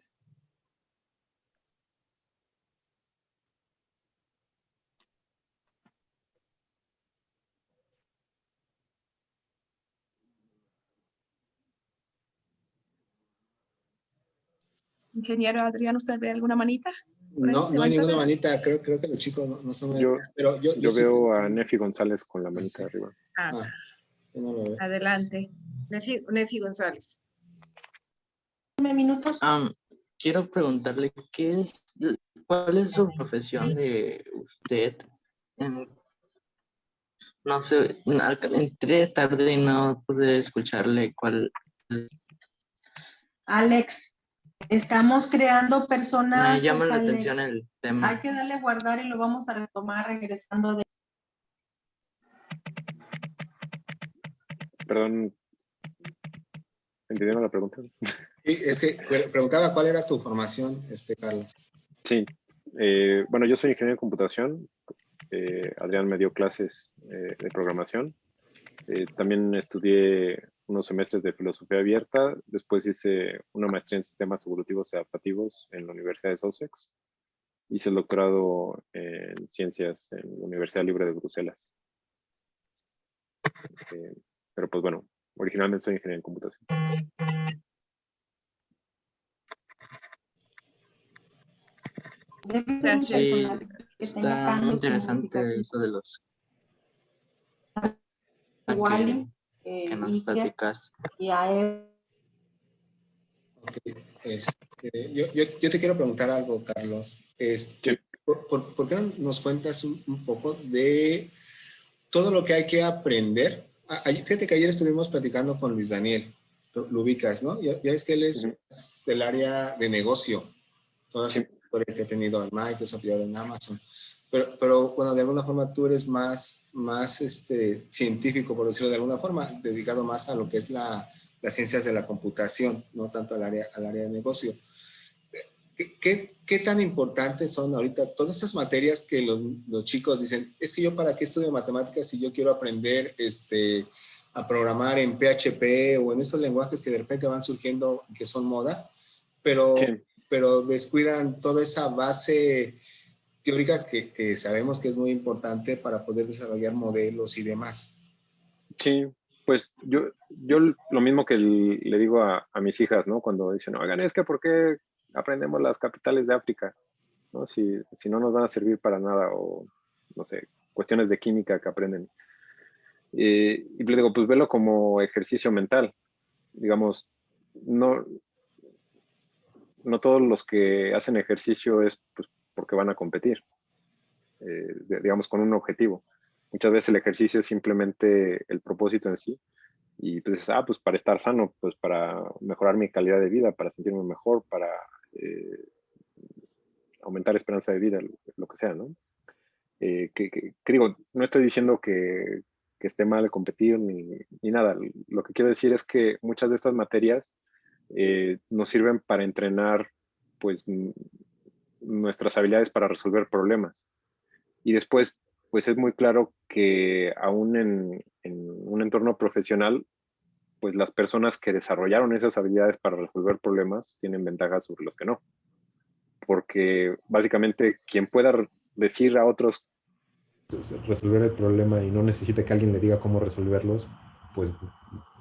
Ingeniero Adrián, ¿usted ve alguna manita? No, no hay ninguna manita, creo, creo que los chicos no, no son... Yo, pero yo, yo, veo a Nefi González con la manita arriba. Ah, ah adelante. Nefi, Nefi González. minutos. quiero preguntarle, ¿qué es, ¿cuál es su profesión de usted? no sé, entré tarde y no pude escucharle cuál... Alex, Estamos creando personas. Me llama la atención el tema. Hay que darle guardar y lo vamos a retomar regresando de. Perdón. ¿Entendieron la pregunta? Sí, es que preguntaba cuál era tu formación, este, Carlos. Sí. Eh, bueno, yo soy ingeniero de computación. Eh, Adrián me dio clases eh, de programación. también estudié unos semestres de filosofía abierta, después hice una maestría en sistemas evolutivos y adaptativos en la Universidad de Sussex, hice el doctorado en ciencias en la Universidad Libre de Bruselas. Eh, pero pues bueno, originalmente soy ingeniero en computación. Sí, está muy interesante eso de los eh, que nos platicas. Y a él. Este, yo, yo, yo, te quiero preguntar algo, Carlos. Este, ¿por, por, qué nos cuentas un, poco de todo lo que hay que aprender? Fíjate que ayer estuvimos platicando con Luis Daniel, lo ubicas, ¿no? Ya, ya es que él es del área de negocio, toda su que ha tenido en Microsoft y ahora en Amazon. Pero, pero, bueno, de alguna forma tú eres más, más este, científico, por decirlo de alguna forma, dedicado más a lo que es la, las ciencias de la computación, no tanto al área, al área de negocio. ¿Qué, ¿Qué, tan importantes son ahorita todas esas materias que los, los, chicos dicen, es que yo para qué estudio matemáticas si yo quiero aprender este, a programar en PHP o en esos lenguajes que de repente van surgiendo que son moda, pero, pero descuidan toda esa base teórica que, sabemos que es muy importante para poder desarrollar modelos y demás. Sí, pues yo, lo mismo que le digo a, mis hijas, ¿no? Cuando dicen, oigan, es que ¿por qué aprendemos las capitales de África? ¿no? Si, no nos van a servir para nada o, no sé, cuestiones de química que aprenden. y le digo, pues velo como ejercicio mental. Digamos, no, no todos los que hacen ejercicio es pues, porque van a competir, eh, digamos, con un objetivo. Muchas veces el ejercicio es simplemente el propósito en sí. Y pues, ah, pues para estar sano, pues para mejorar mi calidad de vida, para sentirme mejor, para eh, aumentar esperanza de vida, lo, que sea, ¿no? Eh, que, digo, no estoy diciendo que, esté mal competir ni, nada. Lo que quiero decir es que muchas de estas materias nos sirven para entrenar, pues, nuestras habilidades para resolver problemas. Y después, pues es muy claro que aún en, un entorno profesional, pues las personas que desarrollaron esas habilidades para resolver problemas tienen ventajas sobre los que no. Porque básicamente quien pueda decir a otros resolver el problema y no necesita que alguien le diga cómo resolverlos, pues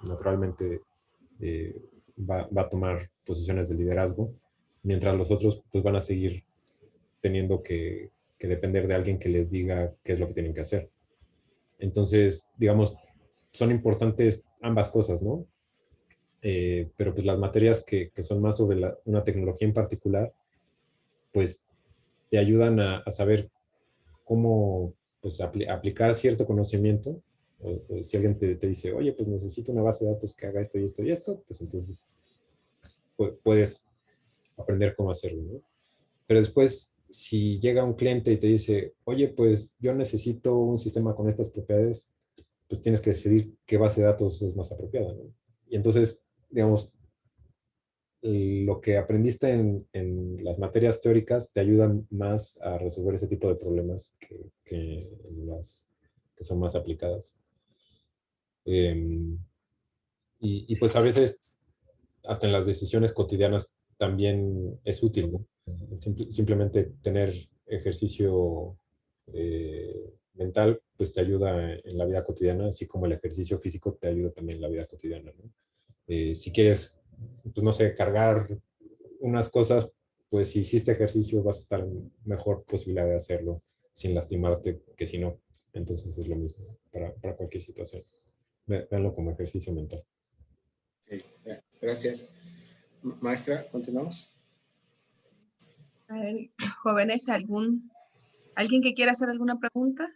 naturalmente eh, va, va, a tomar posiciones de liderazgo, mientras los otros pues van a seguir teniendo que, depender de alguien que les diga qué es lo que tienen que hacer. Entonces, digamos, son importantes ambas cosas, ¿no? Eh, pero pues las materias que, son más sobre una tecnología en particular, pues te ayudan a, saber cómo pues, aplicar cierto conocimiento. si alguien te, te, dice, oye, pues necesito una base de datos que haga esto y esto y esto, pues entonces puedes aprender cómo hacerlo, ¿no? Pero después si llega un cliente y te dice, oye, pues yo necesito un sistema con estas propiedades, pues tienes que decidir qué base de datos es más apropiada. ¿no? Y entonces, digamos, lo que aprendiste en, en, las materias teóricas te ayuda más a resolver ese tipo de problemas que, que las que son más aplicadas. Em, y, y, pues a veces, hasta en las decisiones cotidianas también es útil, ¿no? Simplemente tener ejercicio eh, mental, pues te ayuda en la vida cotidiana, así como el ejercicio físico te ayuda también en la vida cotidiana. Eh, si quieres, pues no sé, cargar unas cosas, pues si hiciste ejercicio vas a estar mejor posibilidad de hacerlo sin lastimarte que si no. Entonces es lo mismo para, cualquier situación. Véanlo como ejercicio mental. gracias. Maestra, continuamos jóvenes, ¿algún, ¿alguien que quiera hacer alguna pregunta?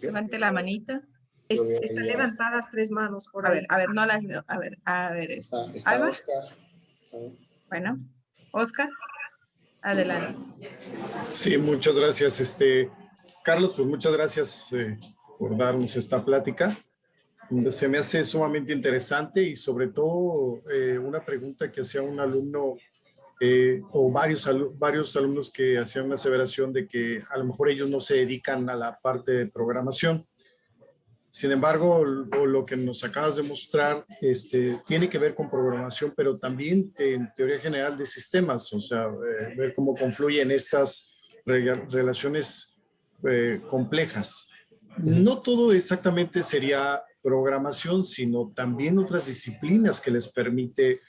Levante la manita. están levantadas tres manos por a Ver, a ver, no las veo. A ver, a ver. Está, está Oscar. Bueno, Oscar, adelante. Sí, muchas gracias. Este, Carlos, pues muchas gracias eh, por darnos esta plática. Se me hace sumamente interesante y sobre todo eh, una pregunta que hacía un alumno eh, o varios, varios alumnos que hacían una aseveración de que a lo mejor ellos no se dedican a la parte de programación. Sin embargo, lo, que nos acabas de mostrar este, tiene que ver con programación, pero también en teoría general de sistemas, o sea, eh, ver cómo confluyen estas relaciones eh, complejas. No todo exactamente sería programación, sino también otras disciplinas que les permite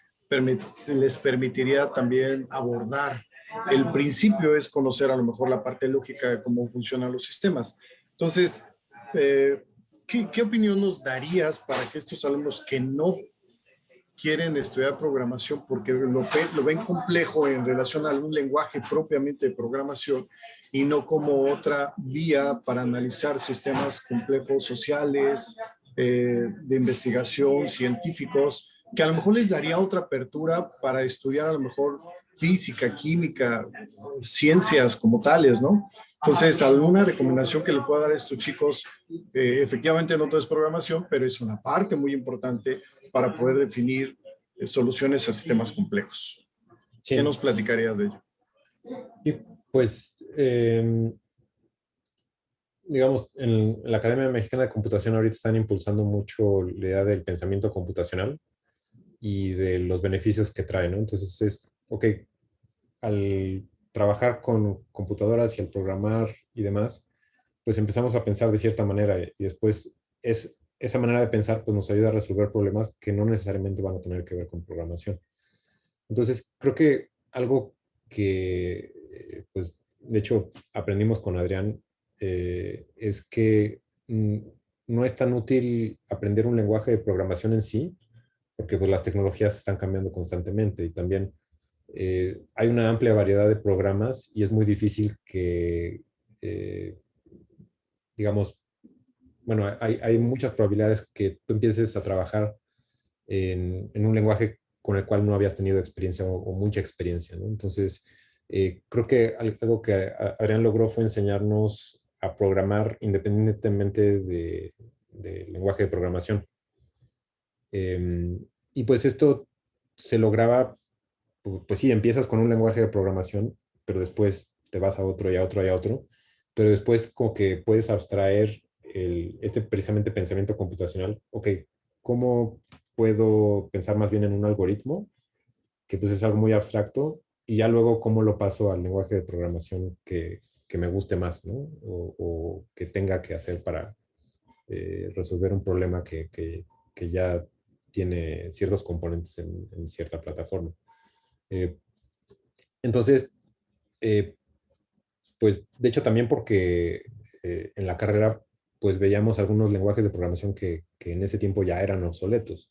les permitiría también abordar. El principio es conocer a lo mejor la parte lógica de cómo funcionan los sistemas. Entonces, eh, ¿qué, opinión nos darías para que estos alumnos que no quieren estudiar programación porque lo, lo, ven complejo en relación a algún lenguaje propiamente de programación y no como otra vía para analizar sistemas complejos sociales, eh, de investigación, científicos, que a lo mejor les daría otra apertura para estudiar a lo mejor física, química, ciencias como tales, ¿no? Entonces, alguna recomendación que le pueda dar a estos chicos, eh, efectivamente no todo es programación, pero es una parte muy importante para poder definir eh, soluciones a sistemas complejos. ¿Qué nos platicarías de ello? pues, em, digamos, en la Academia Mexicana de Computación ahorita están impulsando mucho la idea del pensamiento computacional y de los beneficios que trae, ¿no? Entonces es, ok, al trabajar con computadoras y al programar y demás, pues empezamos a pensar de cierta manera y después es, esa manera de pensar pues nos ayuda a resolver problemas que no necesariamente van a tener que ver con programación. Entonces creo que algo que, eh, pues de hecho aprendimos con Adrián eh, es que mm, no es tan útil aprender un lenguaje de programación en sí, porque pues, las tecnologías están cambiando constantemente y también eh, hay una amplia variedad de programas y es muy difícil que, eh, digamos, bueno, hay, hay, muchas probabilidades que tú empieces a trabajar en, un lenguaje con el cual no habías tenido experiencia o, mucha experiencia. Entonces, creo que algo que Adrián logró fue enseñarnos a programar independientemente del de lenguaje de programación. Em, y pues esto se lograba, pues sí, empiezas con un lenguaje de programación, pero después te vas a otro y a otro y a otro, pero después como que puedes abstraer el, este precisamente pensamiento computacional, ok, ¿cómo puedo pensar más bien en un algoritmo? Que pues es algo muy abstracto, y ya luego cómo lo paso al lenguaje de programación que, que me guste más, ¿no? O, que tenga que hacer para eh, resolver un problema que, que, que, ya tiene ciertos componentes en, cierta plataforma. Eh, entonces, eh, pues de hecho también porque en la carrera pues veíamos algunos lenguajes de programación que, que en ese tiempo ya eran obsoletos.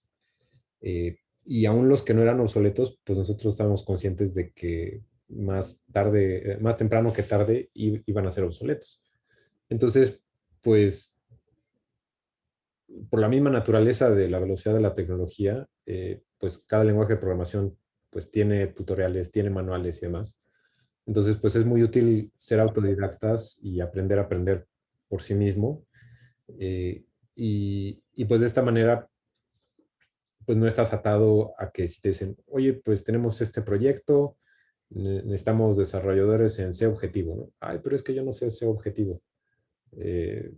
y aún los que no eran obsoletos, pues nosotros estábamos conscientes de que más tarde, eh, más temprano que tarde iban a ser obsoletos. Entonces, pues, por la misma naturaleza de la velocidad de la tecnología, eh, pues cada lenguaje de programación pues tiene tutoriales, tiene manuales y demás. Entonces, pues es muy útil ser autodidactas y aprender a aprender por sí mismo. Eh, y, pues de esta manera, pues no estás atado a que si te dicen, oye, pues tenemos este proyecto, necesitamos desarrolladores en C objetivo, ¿no? Ay, pero es que yo no sé C objetivo. Eh,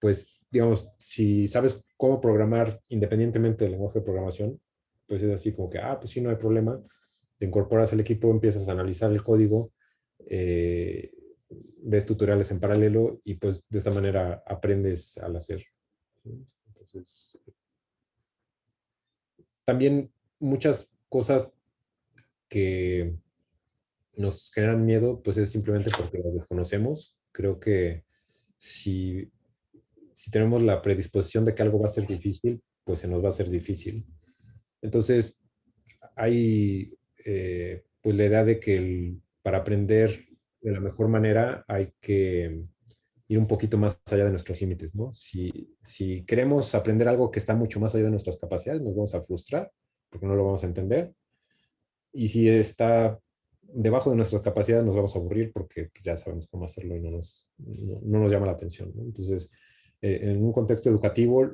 pues, digamos, si sabes cómo programar independientemente del lenguaje de programación, pues es así como que, ah, pues sí, no hay problema. Te incorporas al equipo, empiezas a analizar el código, eh, ves tutoriales en paralelo y pues de esta manera aprendes al hacer. Entonces, también muchas cosas que nos generan miedo, pues es simplemente porque lo desconocemos. Creo que si, si tenemos la predisposición de que algo va a ser difícil, pues se nos va a ser difícil. Entonces, hay eh, pues la idea de que para aprender de la mejor manera hay que ir un poquito más allá de nuestros límites, ¿no? Si, si queremos aprender algo que está mucho más allá de nuestras capacidades, nos vamos a frustrar porque no lo vamos a entender y si está debajo de nuestras capacidades nos vamos a aburrir porque ya sabemos cómo hacerlo y no nos, no, nos llama la atención. Entonces, eh, en un contexto educativo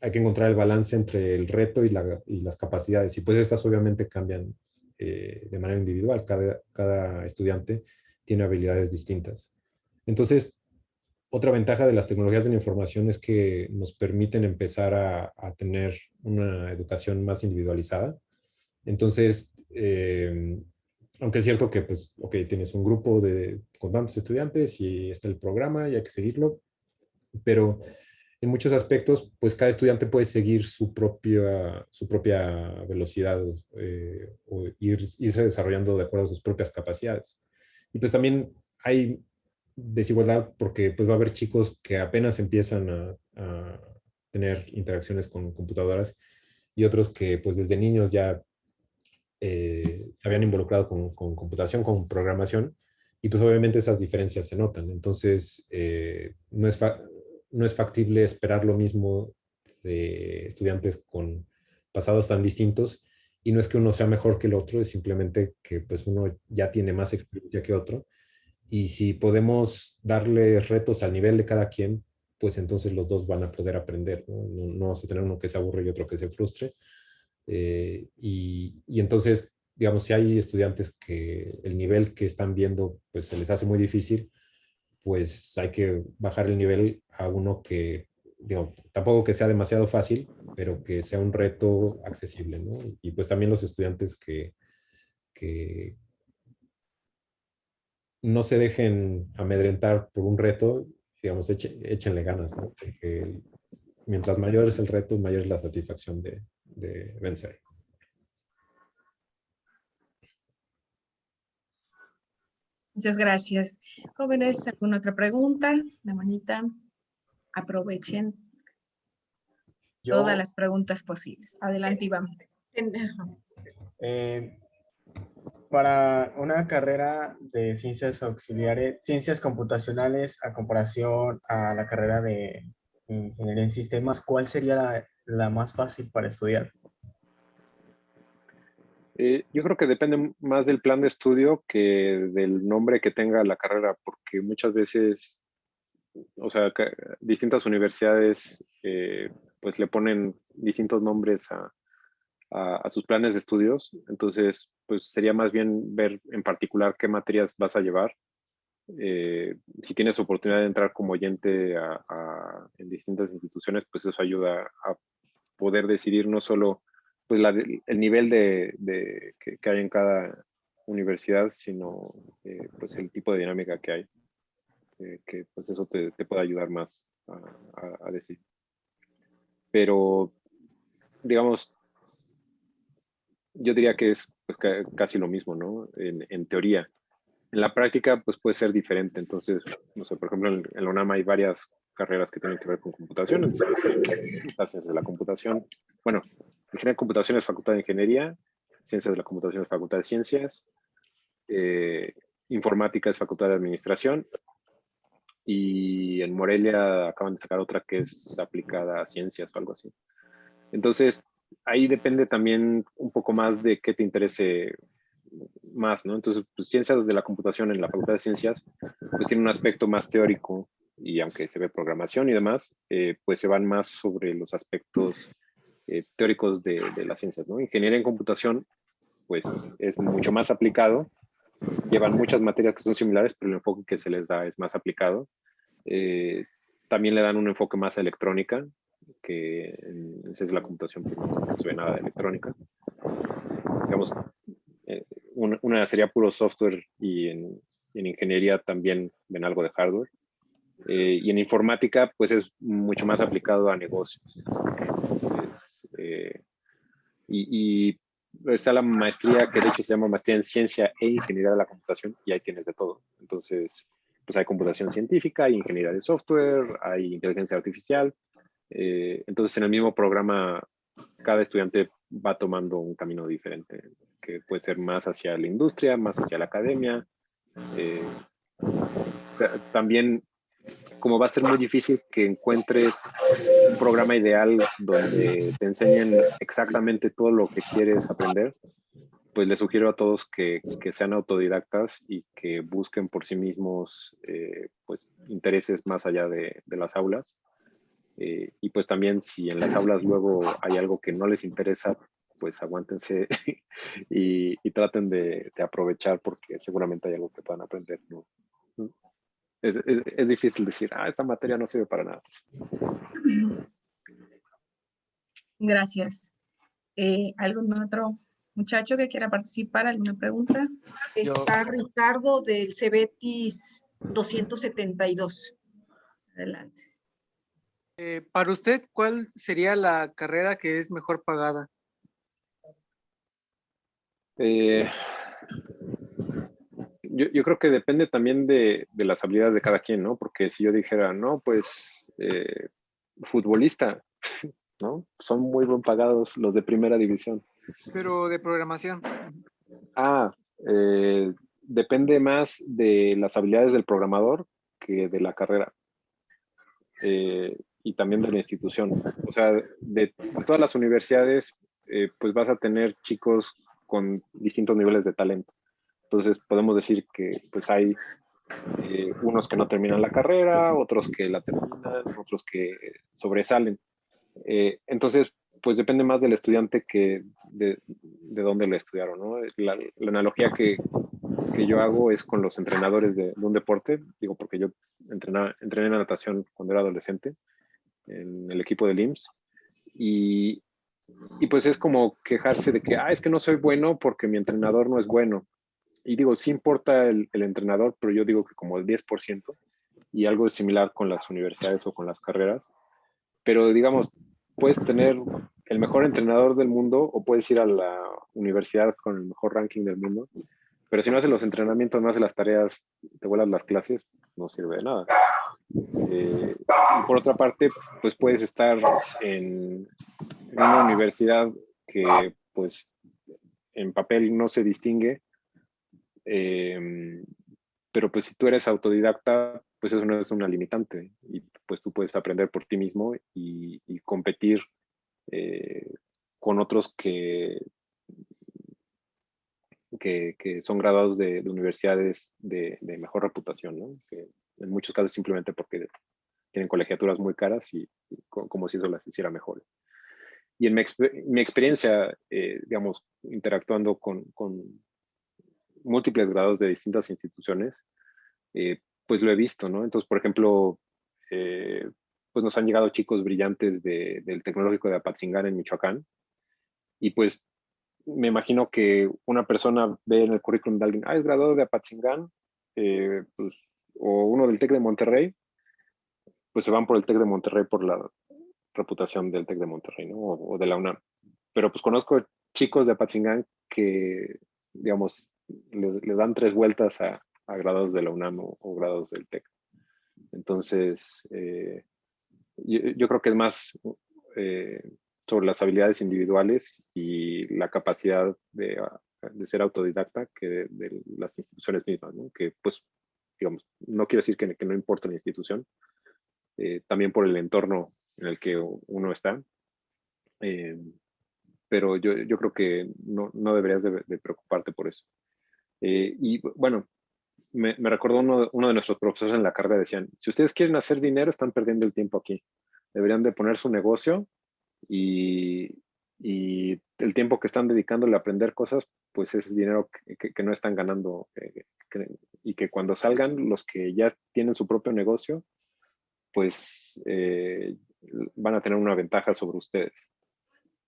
hay que encontrar el balance entre el reto y, la, y las capacidades. Y pues estas obviamente cambian eh, de manera individual. Cada, cada estudiante tiene habilidades distintas. Entonces, otra ventaja de las tecnologías de la información es que nos permiten empezar a, a tener una educación más individualizada. Entonces, eh, aunque es cierto que, pues, ok, tienes un grupo de, con tantos estudiantes y está el programa y hay que seguirlo, pero en muchos aspectos, pues cada estudiante puede seguir su propia, su propia velocidad eh, o ir, irse desarrollando de acuerdo a sus propias capacidades. Y pues también hay desigualdad porque pues va a haber chicos que apenas empiezan a, a tener interacciones con computadoras y otros que pues desde niños ya eh, se habían involucrado con, computación, con programación, y pues obviamente esas diferencias se notan. Entonces, eh, no, es no es factible esperar lo mismo de estudiantes con pasados tan distintos y no es que uno sea mejor que el otro, es simplemente que pues uno ya tiene más experiencia que otro. Y si podemos darle retos al nivel de cada quien, pues entonces los dos van a poder aprender. No, no, vamos a tener uno que se aburre y otro que se frustre. Eh, y, y, entonces, digamos, si hay estudiantes que el nivel que están viendo pues se les hace muy difícil, pues hay que bajar el nivel a uno que, digo, tampoco que sea demasiado fácil, pero que sea un reto accesible, ¿no? Y pues también los estudiantes que, que no se dejen amedrentar por un reto, digamos, échenle ganas, ¿no? Porque mientras mayor es el reto, mayor es la satisfacción de, de vencer. Muchas gracias. Jóvenes, ¿alguna otra pregunta? La manita. Aprovechen todas las preguntas posibles. Adelante, Iván. Eh, para una carrera de ciencias auxiliares, ciencias computacionales a comparación a la carrera de ingeniería en sistemas, ¿cuál sería la, más fácil para estudiar? Eh, yo creo que depende más del plan de estudio que del nombre que tenga la carrera, porque muchas veces, o sea, distintas universidades eh, pues le ponen distintos nombres a, sus planes de estudios. Entonces, pues sería más bien ver en particular qué materias vas a llevar. Eh, si tienes oportunidad de entrar como oyente a, en distintas instituciones, pues eso ayuda a poder decidir no solo pues el nivel de, de que, hay en cada universidad, sino eh, pues el tipo de dinámica que hay, eh, que pues eso te, te, puede ayudar más a, a decidir pero digamos, yo diría que es pues, casi lo mismo, ¿no? En, teoría. En la práctica, pues puede ser diferente. Entonces, no sé, por ejemplo, en, la UNAM hay varias carreras que tienen que ver con computación. Entonces, las de la computación. Bueno, ingeniería de computación es facultad de ingeniería, ciencias de la computación es facultad de ciencias, eh, informática es facultad de administración y en Morelia acaban de sacar otra que es aplicada a ciencias o algo así. Entonces, ahí depende también un poco más de qué te interese más, ¿no? Entonces, pues, ciencias de la computación en la Facultad de Ciencias, pues tiene un aspecto más teórico y aunque se ve programación y demás, eh, pues se van más sobre los aspectos eh, teóricos de, de, las ciencias, ¿no? Ingeniería en computación, pues es mucho más aplicado llevan muchas materias que son similares, pero el enfoque que se les da es más aplicado. Eh, también le dan un enfoque más a electrónica, que esa es la computación, no se ve nada de electrónica. Digamos, eh, una, sería puro software y en, ingeniería también ven algo de hardware. Eh, y en informática, pues es mucho más aplicado a negocios. Y, y está la maestría que de hecho se llama maestría en ciencia e ingeniería de la computación y ahí tienes de todo. Entonces, pues hay computación científica, hay ingeniería de software, hay inteligencia artificial. Eh, entonces, en el mismo programa, cada estudiante va tomando un camino diferente, que puede ser más hacia la industria, más hacia la academia. Eh, también como va a ser muy difícil que encuentres un programa ideal donde te enseñen exactamente todo lo que quieres aprender, pues les sugiero a todos que, que sean autodidactas y que busquen por sí mismos eh, pues, intereses más allá de, de las aulas. Eh, y pues también si en las aulas luego hay algo que no les interesa, pues aguántense y, traten de, de, aprovechar porque seguramente hay algo que puedan aprender. Es, es, es, difícil decir, ah, esta materia no sirve para nada. Gracias. Eh, ¿Algún otro muchacho que quiera participar? ¿Alguna pregunta? Está Ricardo del Cebetis 272. Adelante. Eh, para usted, ¿cuál sería la carrera que es mejor pagada? Eh, yo, creo que depende también de, las habilidades de cada quien, ¿no? Porque si yo dijera, no, pues eh, futbolista, ¿no? Son muy bien pagados los de primera división. Pero de programación. Ah, eh, depende más de las habilidades del programador que de la carrera. Eh, y también de la institución. O sea, de todas las universidades, eh, pues vas a tener chicos con distintos niveles de talento. Entonces podemos decir que pues hay eh, unos que no terminan la carrera, otros que la terminan, otros que sobresalen. Eh, entonces, pues depende más del estudiante que de, de dónde lo estudiaron. ¿no? La, analogía que, que, yo hago es con los entrenadores de, un deporte, digo porque yo entrené en natación cuando era adolescente en el equipo del IMSS y, y pues es como quejarse de que, ah, es que no soy bueno porque mi entrenador no es bueno. Y digo, sí importa el, el entrenador, pero yo digo que como el 10%, y algo similar con las universidades o con las carreras. Pero digamos, puedes tener el mejor entrenador del mundo o puedes ir a la universidad con el mejor ranking del mundo, pero si no haces los entrenamientos, no haces las tareas, te vuelas las clases, no sirve de nada. Eh, y por otra parte, pues puedes estar en, una universidad que pues en papel no se distingue, eh, pero pues si tú eres autodidacta, pues eso no es una limitante y pues tú puedes aprender por ti mismo y, competir eh, con otros que, que, son graduados de, universidades de, mejor reputación, ¿no? que en muchos casos simplemente porque tienen colegiaturas muy caras y, como si eso las hiciera mejores. Y en mi, experiencia, eh, digamos, interactuando con, con, múltiples grados de distintas instituciones, eh, pues lo he visto, ¿no? Entonces, por ejemplo, eh, pues nos han llegado chicos brillantes del Tecnológico de Apatzingán en Michoacán, y pues me imagino que una persona ve en el currículum de alguien, ah, es graduado de Apatzingán, eh, pues, o uno del TEC de Monterrey, pues se van por el TEC de Monterrey por la reputación del TEC de Monterrey, ¿no? O, de la UNAM. Pero pues conozco chicos de Apatzingán que, digamos, le dan tres vueltas a, a grados de la UNAM o, grados del TEC. Entonces, eh, yo, creo que es más eh, sobre las habilidades individuales y la capacidad de, ser autodidacta que de, las instituciones mismas, ¿no? que pues, digamos, no quiero decir que, no importa la institución, eh, también por el entorno en el que uno está, pero yo, yo, creo que no, no deberías de, preocuparte por eso. Y bueno, me, me recordó uno, de nuestros profesores en la carrera, decían, si ustedes quieren hacer dinero, están perdiendo el tiempo aquí. Deberían de poner su negocio y, y el tiempo que están dedicándole a aprender cosas, pues es dinero que, que, no están ganando eh, y que cuando salgan los que ya tienen su propio negocio, pues eh, van a tener una ventaja sobre ustedes.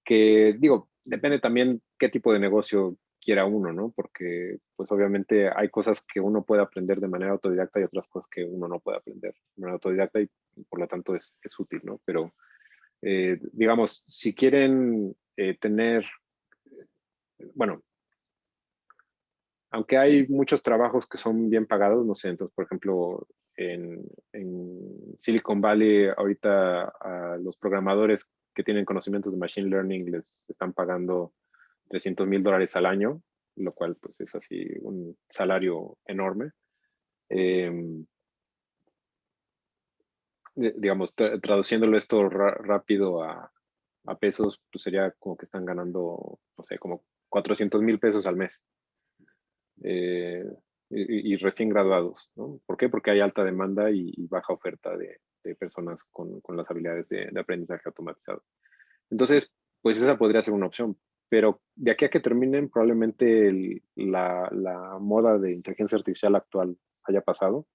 Que digo, depende también qué tipo de negocio quiera uno, ¿no? Porque pues obviamente hay cosas que uno puede aprender de manera autodidacta y otras cosas que uno no puede aprender de manera autodidacta y por lo tanto es, es útil, ¿no? Pero eh, digamos, si quieren eh, tener, bueno, aunque hay muchos trabajos que son bien pagados, no sé, entonces, por ejemplo, en, en Silicon Valley ahorita a los programadores que tienen conocimientos de Machine Learning les están pagando 300 mil dólares al año, lo cual pues es así un salario enorme. Em, digamos, traduciéndolo esto rápido a, pesos, pues sería como que están ganando, no sé, como 400 mil pesos al mes. Eh, y, recién graduados, ¿no? ¿Por qué? Porque hay alta demanda y, baja oferta de, personas con, las habilidades de, de, aprendizaje automatizado. Entonces, pues esa podría ser una opción, pero de aquí a que terminen, probablemente la, moda de inteligencia artificial actual haya pasado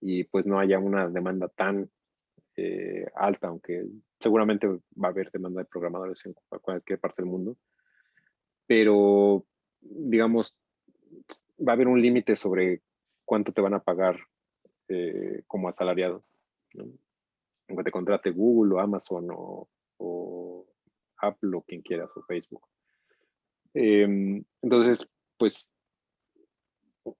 y pues no haya una demanda tan eh, alta, aunque seguramente va a haber demanda de programadores en cualquier parte del mundo. Pero, digamos, va a haber un límite sobre cuánto te van a pagar eh, como asalariado. Aunque te contrate Google o Amazon o, o Apple o quien quieras o Facebook. Em, entonces, pues,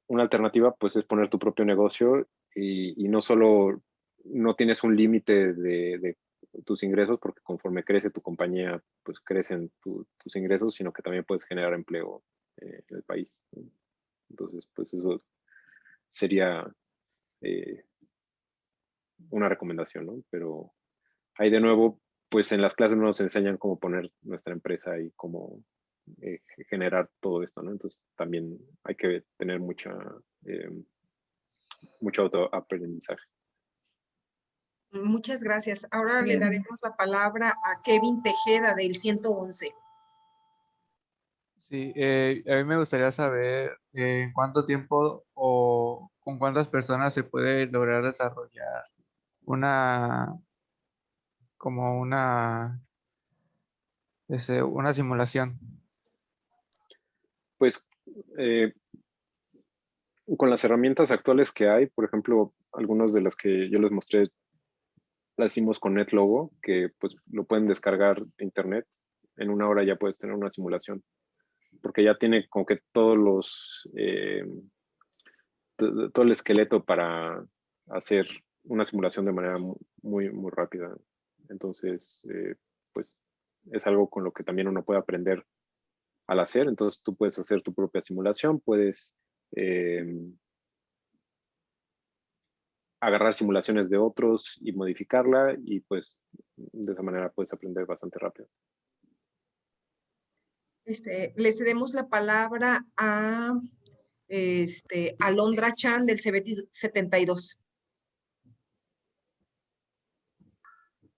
una alternativa pues es poner tu propio negocio y, no solo no tienes un límite de, tus ingresos porque conforme crece tu compañía pues crecen tus ingresos sino que también puedes generar empleo eh, en el país entonces pues eso sería eh, una recomendación ¿no? pero ahí de nuevo pues en las clases no nos enseñan cómo poner nuestra empresa y cómo eh, generar todo esto, ¿no? Entonces también hay que tener mucha, eh, mucho autoaprendizaje. Muchas gracias. Ahora le daremos la palabra a Kevin Tejeda del 111. Sí, eh, a mí me gustaría saber en cuánto tiempo o con cuántas personas se puede lograr desarrollar una, como una, una simulación. Pues eh, con las herramientas actuales que hay, por ejemplo, algunas de las que yo les mostré, las hicimos con NetLogo, que pues lo pueden descargar de internet. En una hora ya puedes tener una simulación porque ya tiene como que todos los, eh, todo el esqueleto para hacer una simulación de manera muy, muy rápida. Entonces, eh, pues es algo con lo que también uno puede aprender al hacer. Entonces tú puedes hacer tu propia simulación, puedes eh, agarrar simulaciones de otros y modificarla y pues de esa manera puedes aprender bastante rápido. Este, le cedemos la palabra a este, Alondra Chan del CBT 72.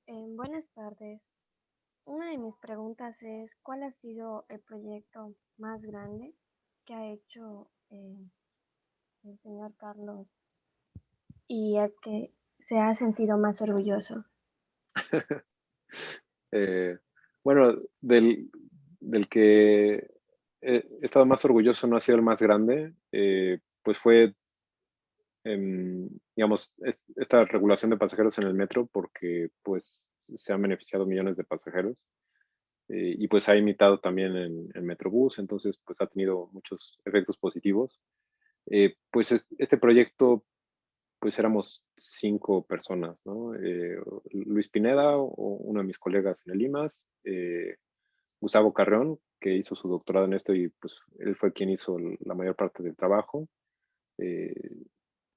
Eh, buenas tardes. Una de mis preguntas es, ¿cuál ha sido el proyecto más grande que ha hecho eh, el señor Carlos y el que se ha sentido más orgulloso? Eh, bueno, del, del que he estado más orgulloso no ha sido el más grande, eh, pues fue, em, digamos, esta regulación de pasajeros en el metro porque pues se han beneficiado millones de pasajeros eh, y pues ha imitado también en, el Metrobús, entonces pues ha tenido muchos efectos positivos. Eh, pues este proyecto, pues éramos cinco personas, ¿no? Luis Pineda, o uno de mis colegas en el IMAS, Gustavo Carreón, que hizo su doctorado en esto y pues él fue quien hizo la mayor parte del trabajo.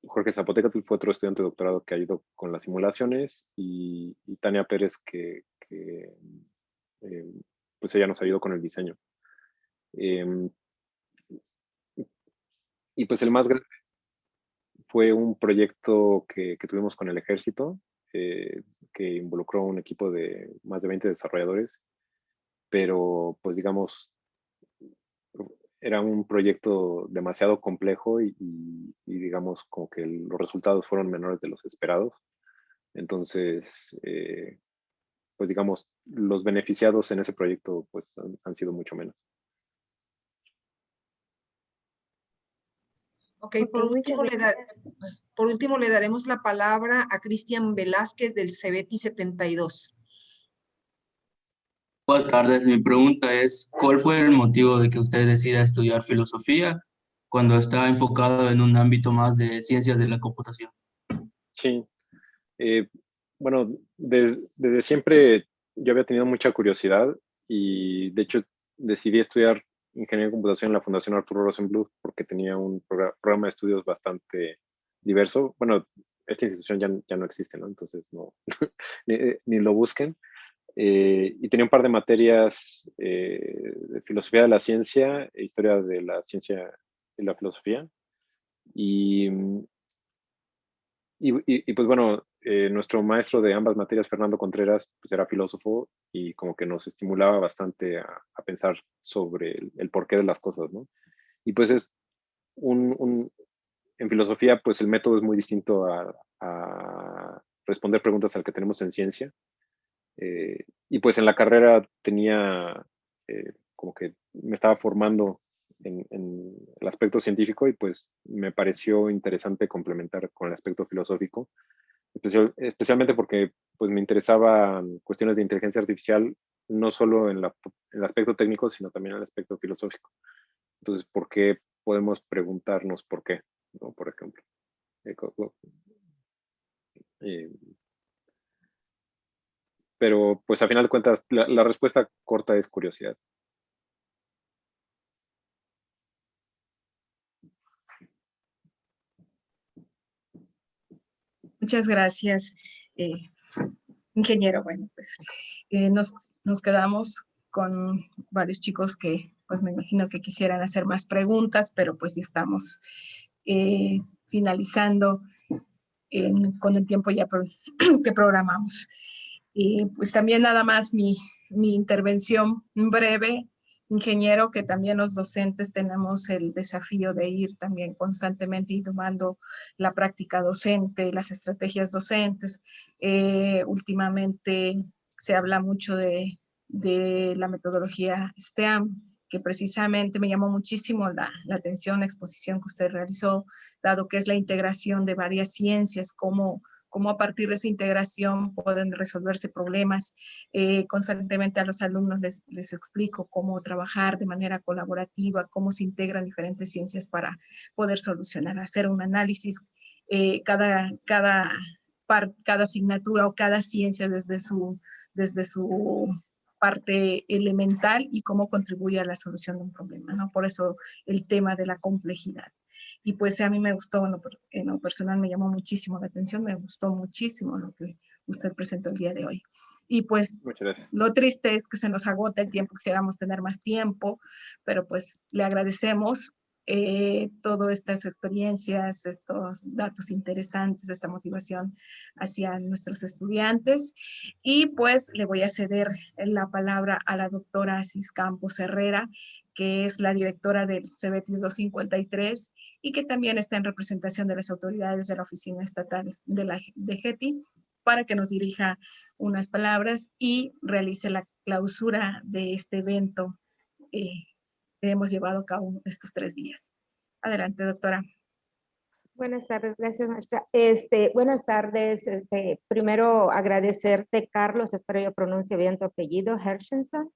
Jorge Zapoteca fue otro estudiante de doctorado que ido con las simulaciones y, Tania Pérez que, eh, pues ella nos ayudó con el diseño. Em, y pues el más grande fue un proyecto que, tuvimos con el ejército, eh, que involucró un equipo de más de 20 desarrolladores pero pues digamos, era un proyecto demasiado complejo y, digamos como que los resultados fueron menores de los esperados. Entonces, eh, pues digamos, los beneficiados en ese proyecto pues han, sido mucho menos. Ok, por último, le por último le daremos la palabra a Cristian Velázquez del CBT 72. Buenas tardes, mi pregunta es, ¿cuál fue el motivo de que usted decida estudiar filosofía cuando está enfocado en un ámbito más de ciencias de la computación? Sí, eh, bueno, desde siempre yo había tenido mucha curiosidad y de hecho decidí estudiar ingeniería de computación en la Fundación Arturo Rosenbluth porque tenía un programa de estudios bastante diverso. Bueno, esta institución ya, ya no existe, ¿no? Entonces no, ni, ni, lo busquen. Eh, y tenía un par de materias eh, de filosofía de la ciencia e historia de la ciencia y la filosofía. Y, y, pues bueno, eh, nuestro maestro de ambas materias, Fernando Contreras, pues era filósofo y como que nos estimulaba bastante a, pensar sobre el, porqué de las cosas, ¿no? Y pues es un, un, en filosofía, pues el método es muy distinto a, a responder preguntas al que tenemos en ciencia. Eh, y pues en la carrera tenía eh, como que me estaba formando en, el aspecto científico y pues me pareció interesante complementar con el aspecto filosófico, especialmente porque pues me interesaban cuestiones de inteligencia artificial, no solo en, el aspecto técnico, sino también en el aspecto filosófico. Entonces, ¿por qué podemos preguntarnos por qué? ¿no? Por ejemplo. Eh, pero pues a final de cuentas la, respuesta corta es curiosidad. Muchas gracias. Eh, ingeniero, bueno, pues eh, nos, quedamos con varios chicos que pues me imagino que quisieran hacer más preguntas, pero pues ya estamos eh, finalizando con el tiempo ya que programamos. Y pues también nada más mi, mi intervención breve, ingeniero, que también los docentes tenemos el desafío de ir también constantemente y tomando la práctica docente, las estrategias docentes. Eh, últimamente se habla mucho de, de la metodología STEAM, que precisamente me llamó muchísimo la, atención la exposición que usted realizó, dado que es la integración de varias ciencias, cómo, cómo a partir de esa integración pueden resolverse problemas. Eh, constantemente a los alumnos les, explico cómo trabajar de manera colaborativa, cómo se integran diferentes ciencias para poder solucionar, hacer un análisis. Eh, cada, cada, cada asignatura o cada ciencia desde su, desde su parte elemental y cómo contribuye a la solución de un problema, ¿no? Por eso el tema de la complejidad. Y pues a mí me gustó, en lo personal me llamó muchísimo la atención, me gustó muchísimo lo que usted presentó el día de hoy. Y pues lo triste es que se nos agota el tiempo, quisiéramos tener más tiempo, pero pues le agradecemos eh, todas estas experiencias, estos datos interesantes, esta motivación hacia nuestros estudiantes. Y pues le voy a ceder la palabra a la doctora Asis Campos Herrera, que es la directora del CBT 253 y que también está en representación de las autoridades de la Oficina Estatal de la de GETI para que nos dirija unas palabras y realice la clausura de este evento eh, hemos llevado a cabo estos tres días. Adelante, doctora. Buenas tardes, gracias maestra. Este, buenas tardes, este, primero agradecerte Carlos, espero yo pronuncie bien tu apellido, Hershenson.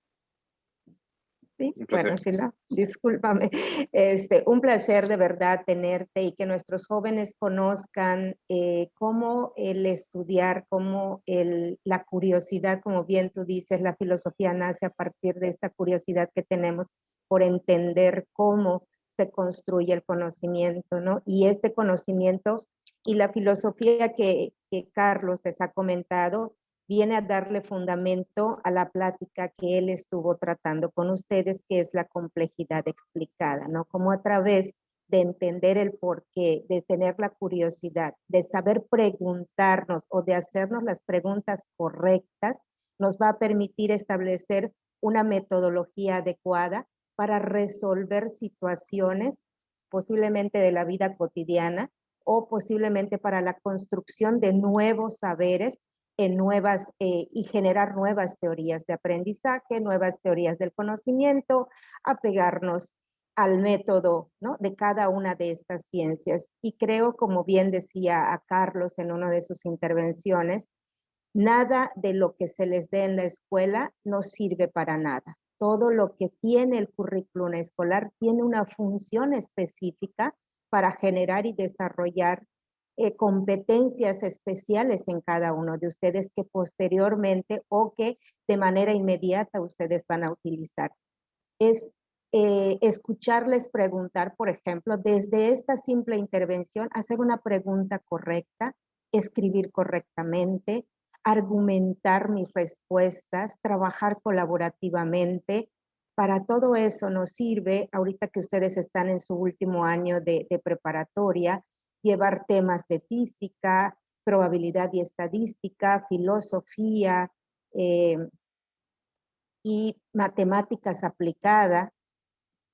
Sí, bueno, sí, no, discúlpame. Este, un placer de verdad tenerte y que nuestros jóvenes conozcan eh, cómo el estudiar, cómo el, la curiosidad, como bien tú dices, la filosofía nace a partir de esta curiosidad que tenemos por entender cómo se construye el conocimiento, ¿no? Y este conocimiento y la filosofía que, que Carlos les ha comentado viene a darle fundamento a la plática que él estuvo tratando con ustedes, que es la complejidad explicada, ¿no? Como a través de entender el porqué, de tener la curiosidad, de saber preguntarnos o de hacernos las preguntas correctas, nos va a permitir establecer una metodología adecuada para resolver situaciones posiblemente de la vida cotidiana o posiblemente para la construcción de nuevos saberes en nuevas eh, y generar nuevas teorías de aprendizaje, nuevas teorías del conocimiento, apegarnos al método ¿no? de cada una de estas ciencias. Y creo, como bien decía a Carlos en una de sus intervenciones, nada de lo que se les dé en la escuela nos sirve para nada todo lo que tiene el currículum escolar tiene una función específica para generar y desarrollar eh, competencias especiales en cada uno de ustedes que posteriormente o que de manera inmediata ustedes van a utilizar. Es eh, escucharles preguntar, por ejemplo, desde esta simple intervención, hacer una pregunta correcta, escribir correctamente, argumentar mis respuestas, trabajar colaborativamente. Para todo eso nos sirve, ahorita que ustedes están en su último año de, preparatoria, llevar temas de física, probabilidad y estadística, filosofía eh, y matemáticas aplicadas,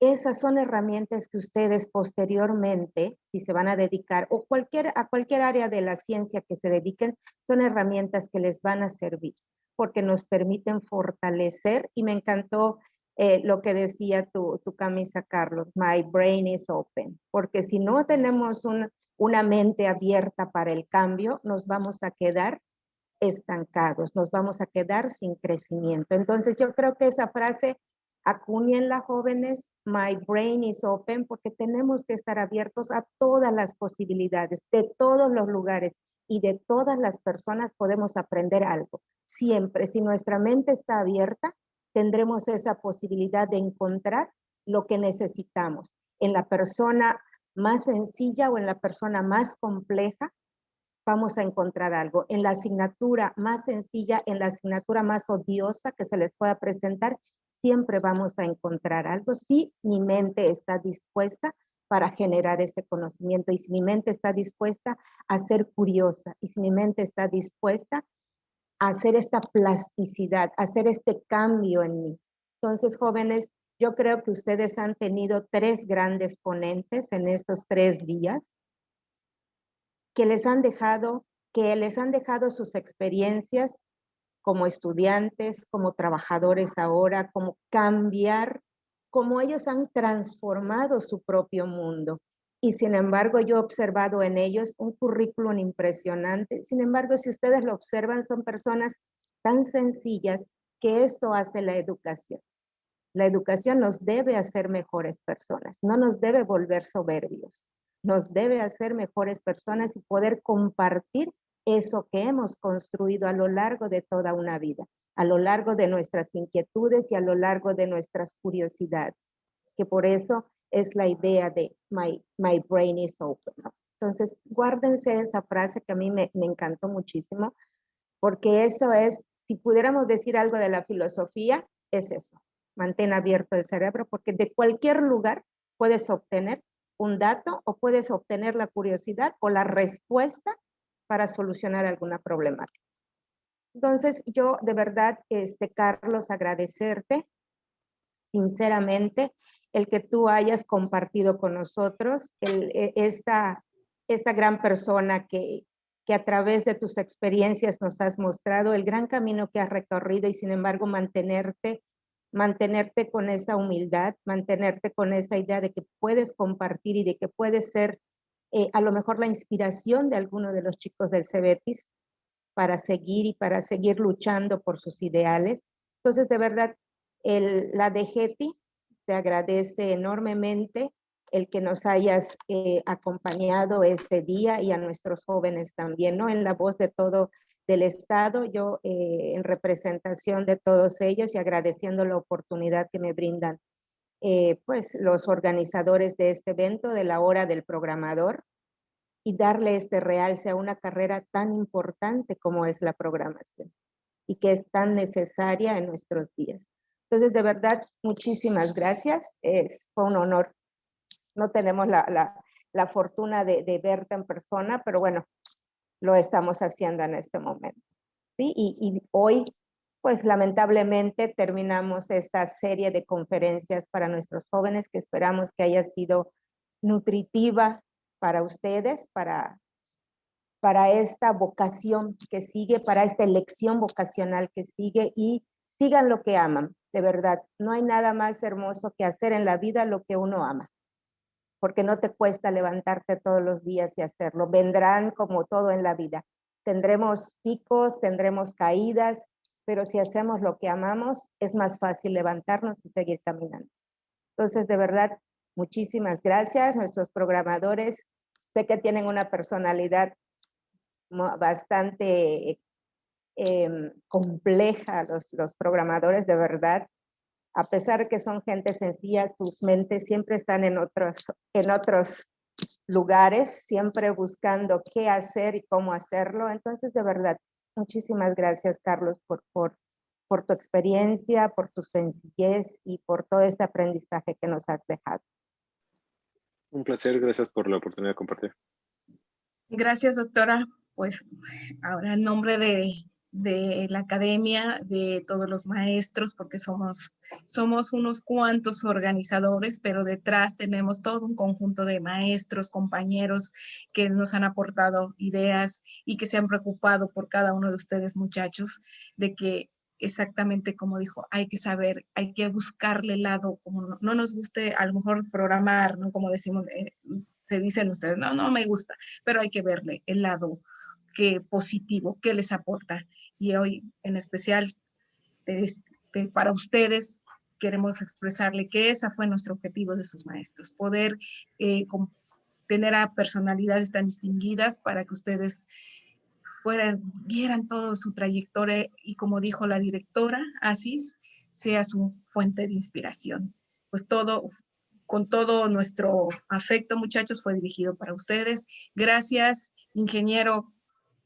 esas son herramientas que ustedes posteriormente, si se van a dedicar, o cualquier, a cualquier área de la ciencia que se dediquen, son herramientas que les van a servir, porque nos permiten fortalecer, y me encantó eh, lo que decía tu, tu, camisa, Carlos, my brain is open, porque si no tenemos una mente abierta para el cambio, nos vamos a quedar estancados, nos vamos a quedar sin crecimiento. Entonces yo creo que esa frase las jóvenes, my brain is open, porque tenemos que estar abiertos a todas las posibilidades, de todos los lugares y de todas las personas podemos aprender algo. Siempre, si nuestra mente está abierta, tendremos esa posibilidad de encontrar lo que necesitamos en la persona más sencilla o en la persona más compleja, vamos a encontrar algo. En la asignatura más sencilla, en la asignatura más odiosa que se les pueda presentar, siempre vamos a encontrar algo si mi mente está dispuesta para generar este conocimiento y si mi mente está dispuesta a ser curiosa y si mi mente está dispuesta a hacer esta plasticidad, a hacer este cambio en mí. Entonces, jóvenes, yo creo que ustedes han tenido tres grandes ponentes en estos tres días que les han dejado, que les han dejado sus experiencias como estudiantes, como trabajadores ahora, como cambiar, como ellos han transformado su propio mundo. Y sin embargo, yo he observado en ellos un currículum impresionante. Sin embargo, si ustedes lo observan, son personas tan sencillas que esto hace la educación. La educación nos debe hacer mejores personas, no nos debe volver soberbios nos debe hacer mejores personas y poder compartir eso que hemos construido a lo largo de toda una vida, a lo largo de nuestras inquietudes y a lo largo de nuestras curiosidades, que por eso es la idea de my, my brain is open. Entonces, guárdense esa frase que a mí me, me encantó muchísimo, porque eso es, si pudiéramos decir algo de la filosofía, es eso, mantén abierto el cerebro, porque de cualquier lugar puedes obtener un dato o puedes obtener la curiosidad o la respuesta para solucionar alguna problemática. Entonces, yo de verdad, este, Carlos, agradecerte sinceramente el que tú hayas compartido con nosotros e, esta, esta gran persona que, que a través de tus experiencias nos has mostrado, el gran camino que has recorrido y sin embargo mantenerte mantenerte con esa humildad, mantenerte con esa idea de que puedes compartir y de que puedes ser eh, a lo mejor la inspiración de alguno de los chicos del Cebetis para seguir y para seguir luchando por sus ideales. Entonces, de verdad, el, la DGETI te agradece enormemente el que nos hayas eh, acompañado este día y a nuestros jóvenes también, ¿no? En la voz de todo del Estado, yo eh, en representación de todos ellos y agradeciendo la oportunidad que me brindan eh, pues los organizadores de este evento de la hora del programador y darle este realce a una carrera tan importante como es la programación y que es tan necesaria en nuestros días. Entonces, de verdad, muchísimas gracias. Es, fue un honor. No tenemos la, la, la fortuna de, de verte en persona, pero bueno, lo estamos haciendo en este momento. ¿sí? Y, hoy, pues lamentablemente terminamos esta serie de conferencias para nuestros jóvenes que esperamos que haya sido nutritiva para ustedes, para, para esta vocación que sigue, para esta elección vocacional que sigue y sigan lo que aman, de verdad. No hay nada más hermoso que hacer en la vida lo que uno ama porque no te cuesta levantarte todos los días y hacerlo. Vendrán como todo en la vida. Tendremos picos, tendremos caídas, pero si hacemos lo que amamos, es más fácil levantarnos y seguir caminando. Entonces, de verdad, muchísimas gracias. Nuestros programadores, sé que tienen una personalidad bastante em, compleja, los, los programadores, de verdad a pesar de que son gente sencilla, sus mentes siempre están en otros, en otros lugares, siempre buscando qué hacer y cómo hacerlo. Entonces, de verdad, muchísimas gracias, Carlos, por, por, por tu experiencia, por tu sencillez y por todo este aprendizaje que nos has dejado. Un placer, gracias por la oportunidad de compartir. Gracias, doctora. Pues ahora en nombre de, de la academia, de todos los maestros, porque somos, somos unos cuantos organizadores, pero detrás tenemos todo un conjunto de maestros, compañeros que nos han aportado ideas y que se han preocupado por cada uno de ustedes, muchachos, de que exactamente como dijo, hay que saber, hay que buscarle el lado, como no, nos guste a lo mejor programar, ¿no? Como decimos, eh, se dicen ustedes, no, no me gusta, pero hay que verle el lado que positivo, que les aporta y hoy en especial para ustedes queremos expresarle que ese fue nuestro objetivo de sus maestros, poder eh, tener a personalidades tan distinguidas para que ustedes fueran, vieran toda su trayectoria y como dijo la directora Asis, sea su fuente de inspiración. Pues todo, con todo nuestro afecto, muchachos, fue dirigido para ustedes. Gracias, ingeniero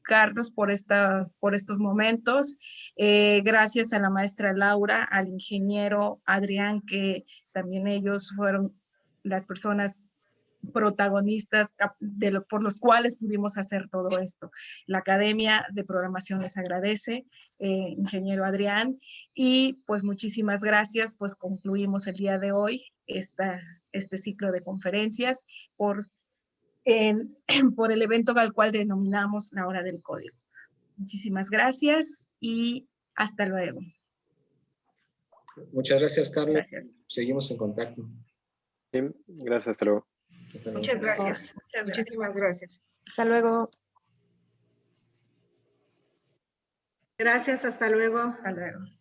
Carlos, por, esta, por estos momentos. Eh, gracias a la maestra Laura, al ingeniero Adrián, que también ellos fueron las personas protagonistas de lo, por los cuales pudimos hacer todo esto. La Academia de Programación les agradece, eh, ingeniero Adrián, y pues muchísimas gracias, pues concluimos el día de hoy este ciclo de conferencias por, por el evento al cual denominamos la hora del código. Muchísimas gracias y hasta luego. Muchas gracias, Carlos. Seguimos en contacto. gracias, hasta luego. Muchas gracias. Muchísimas gracias. Hasta luego. Gracias, hasta luego. Hasta luego.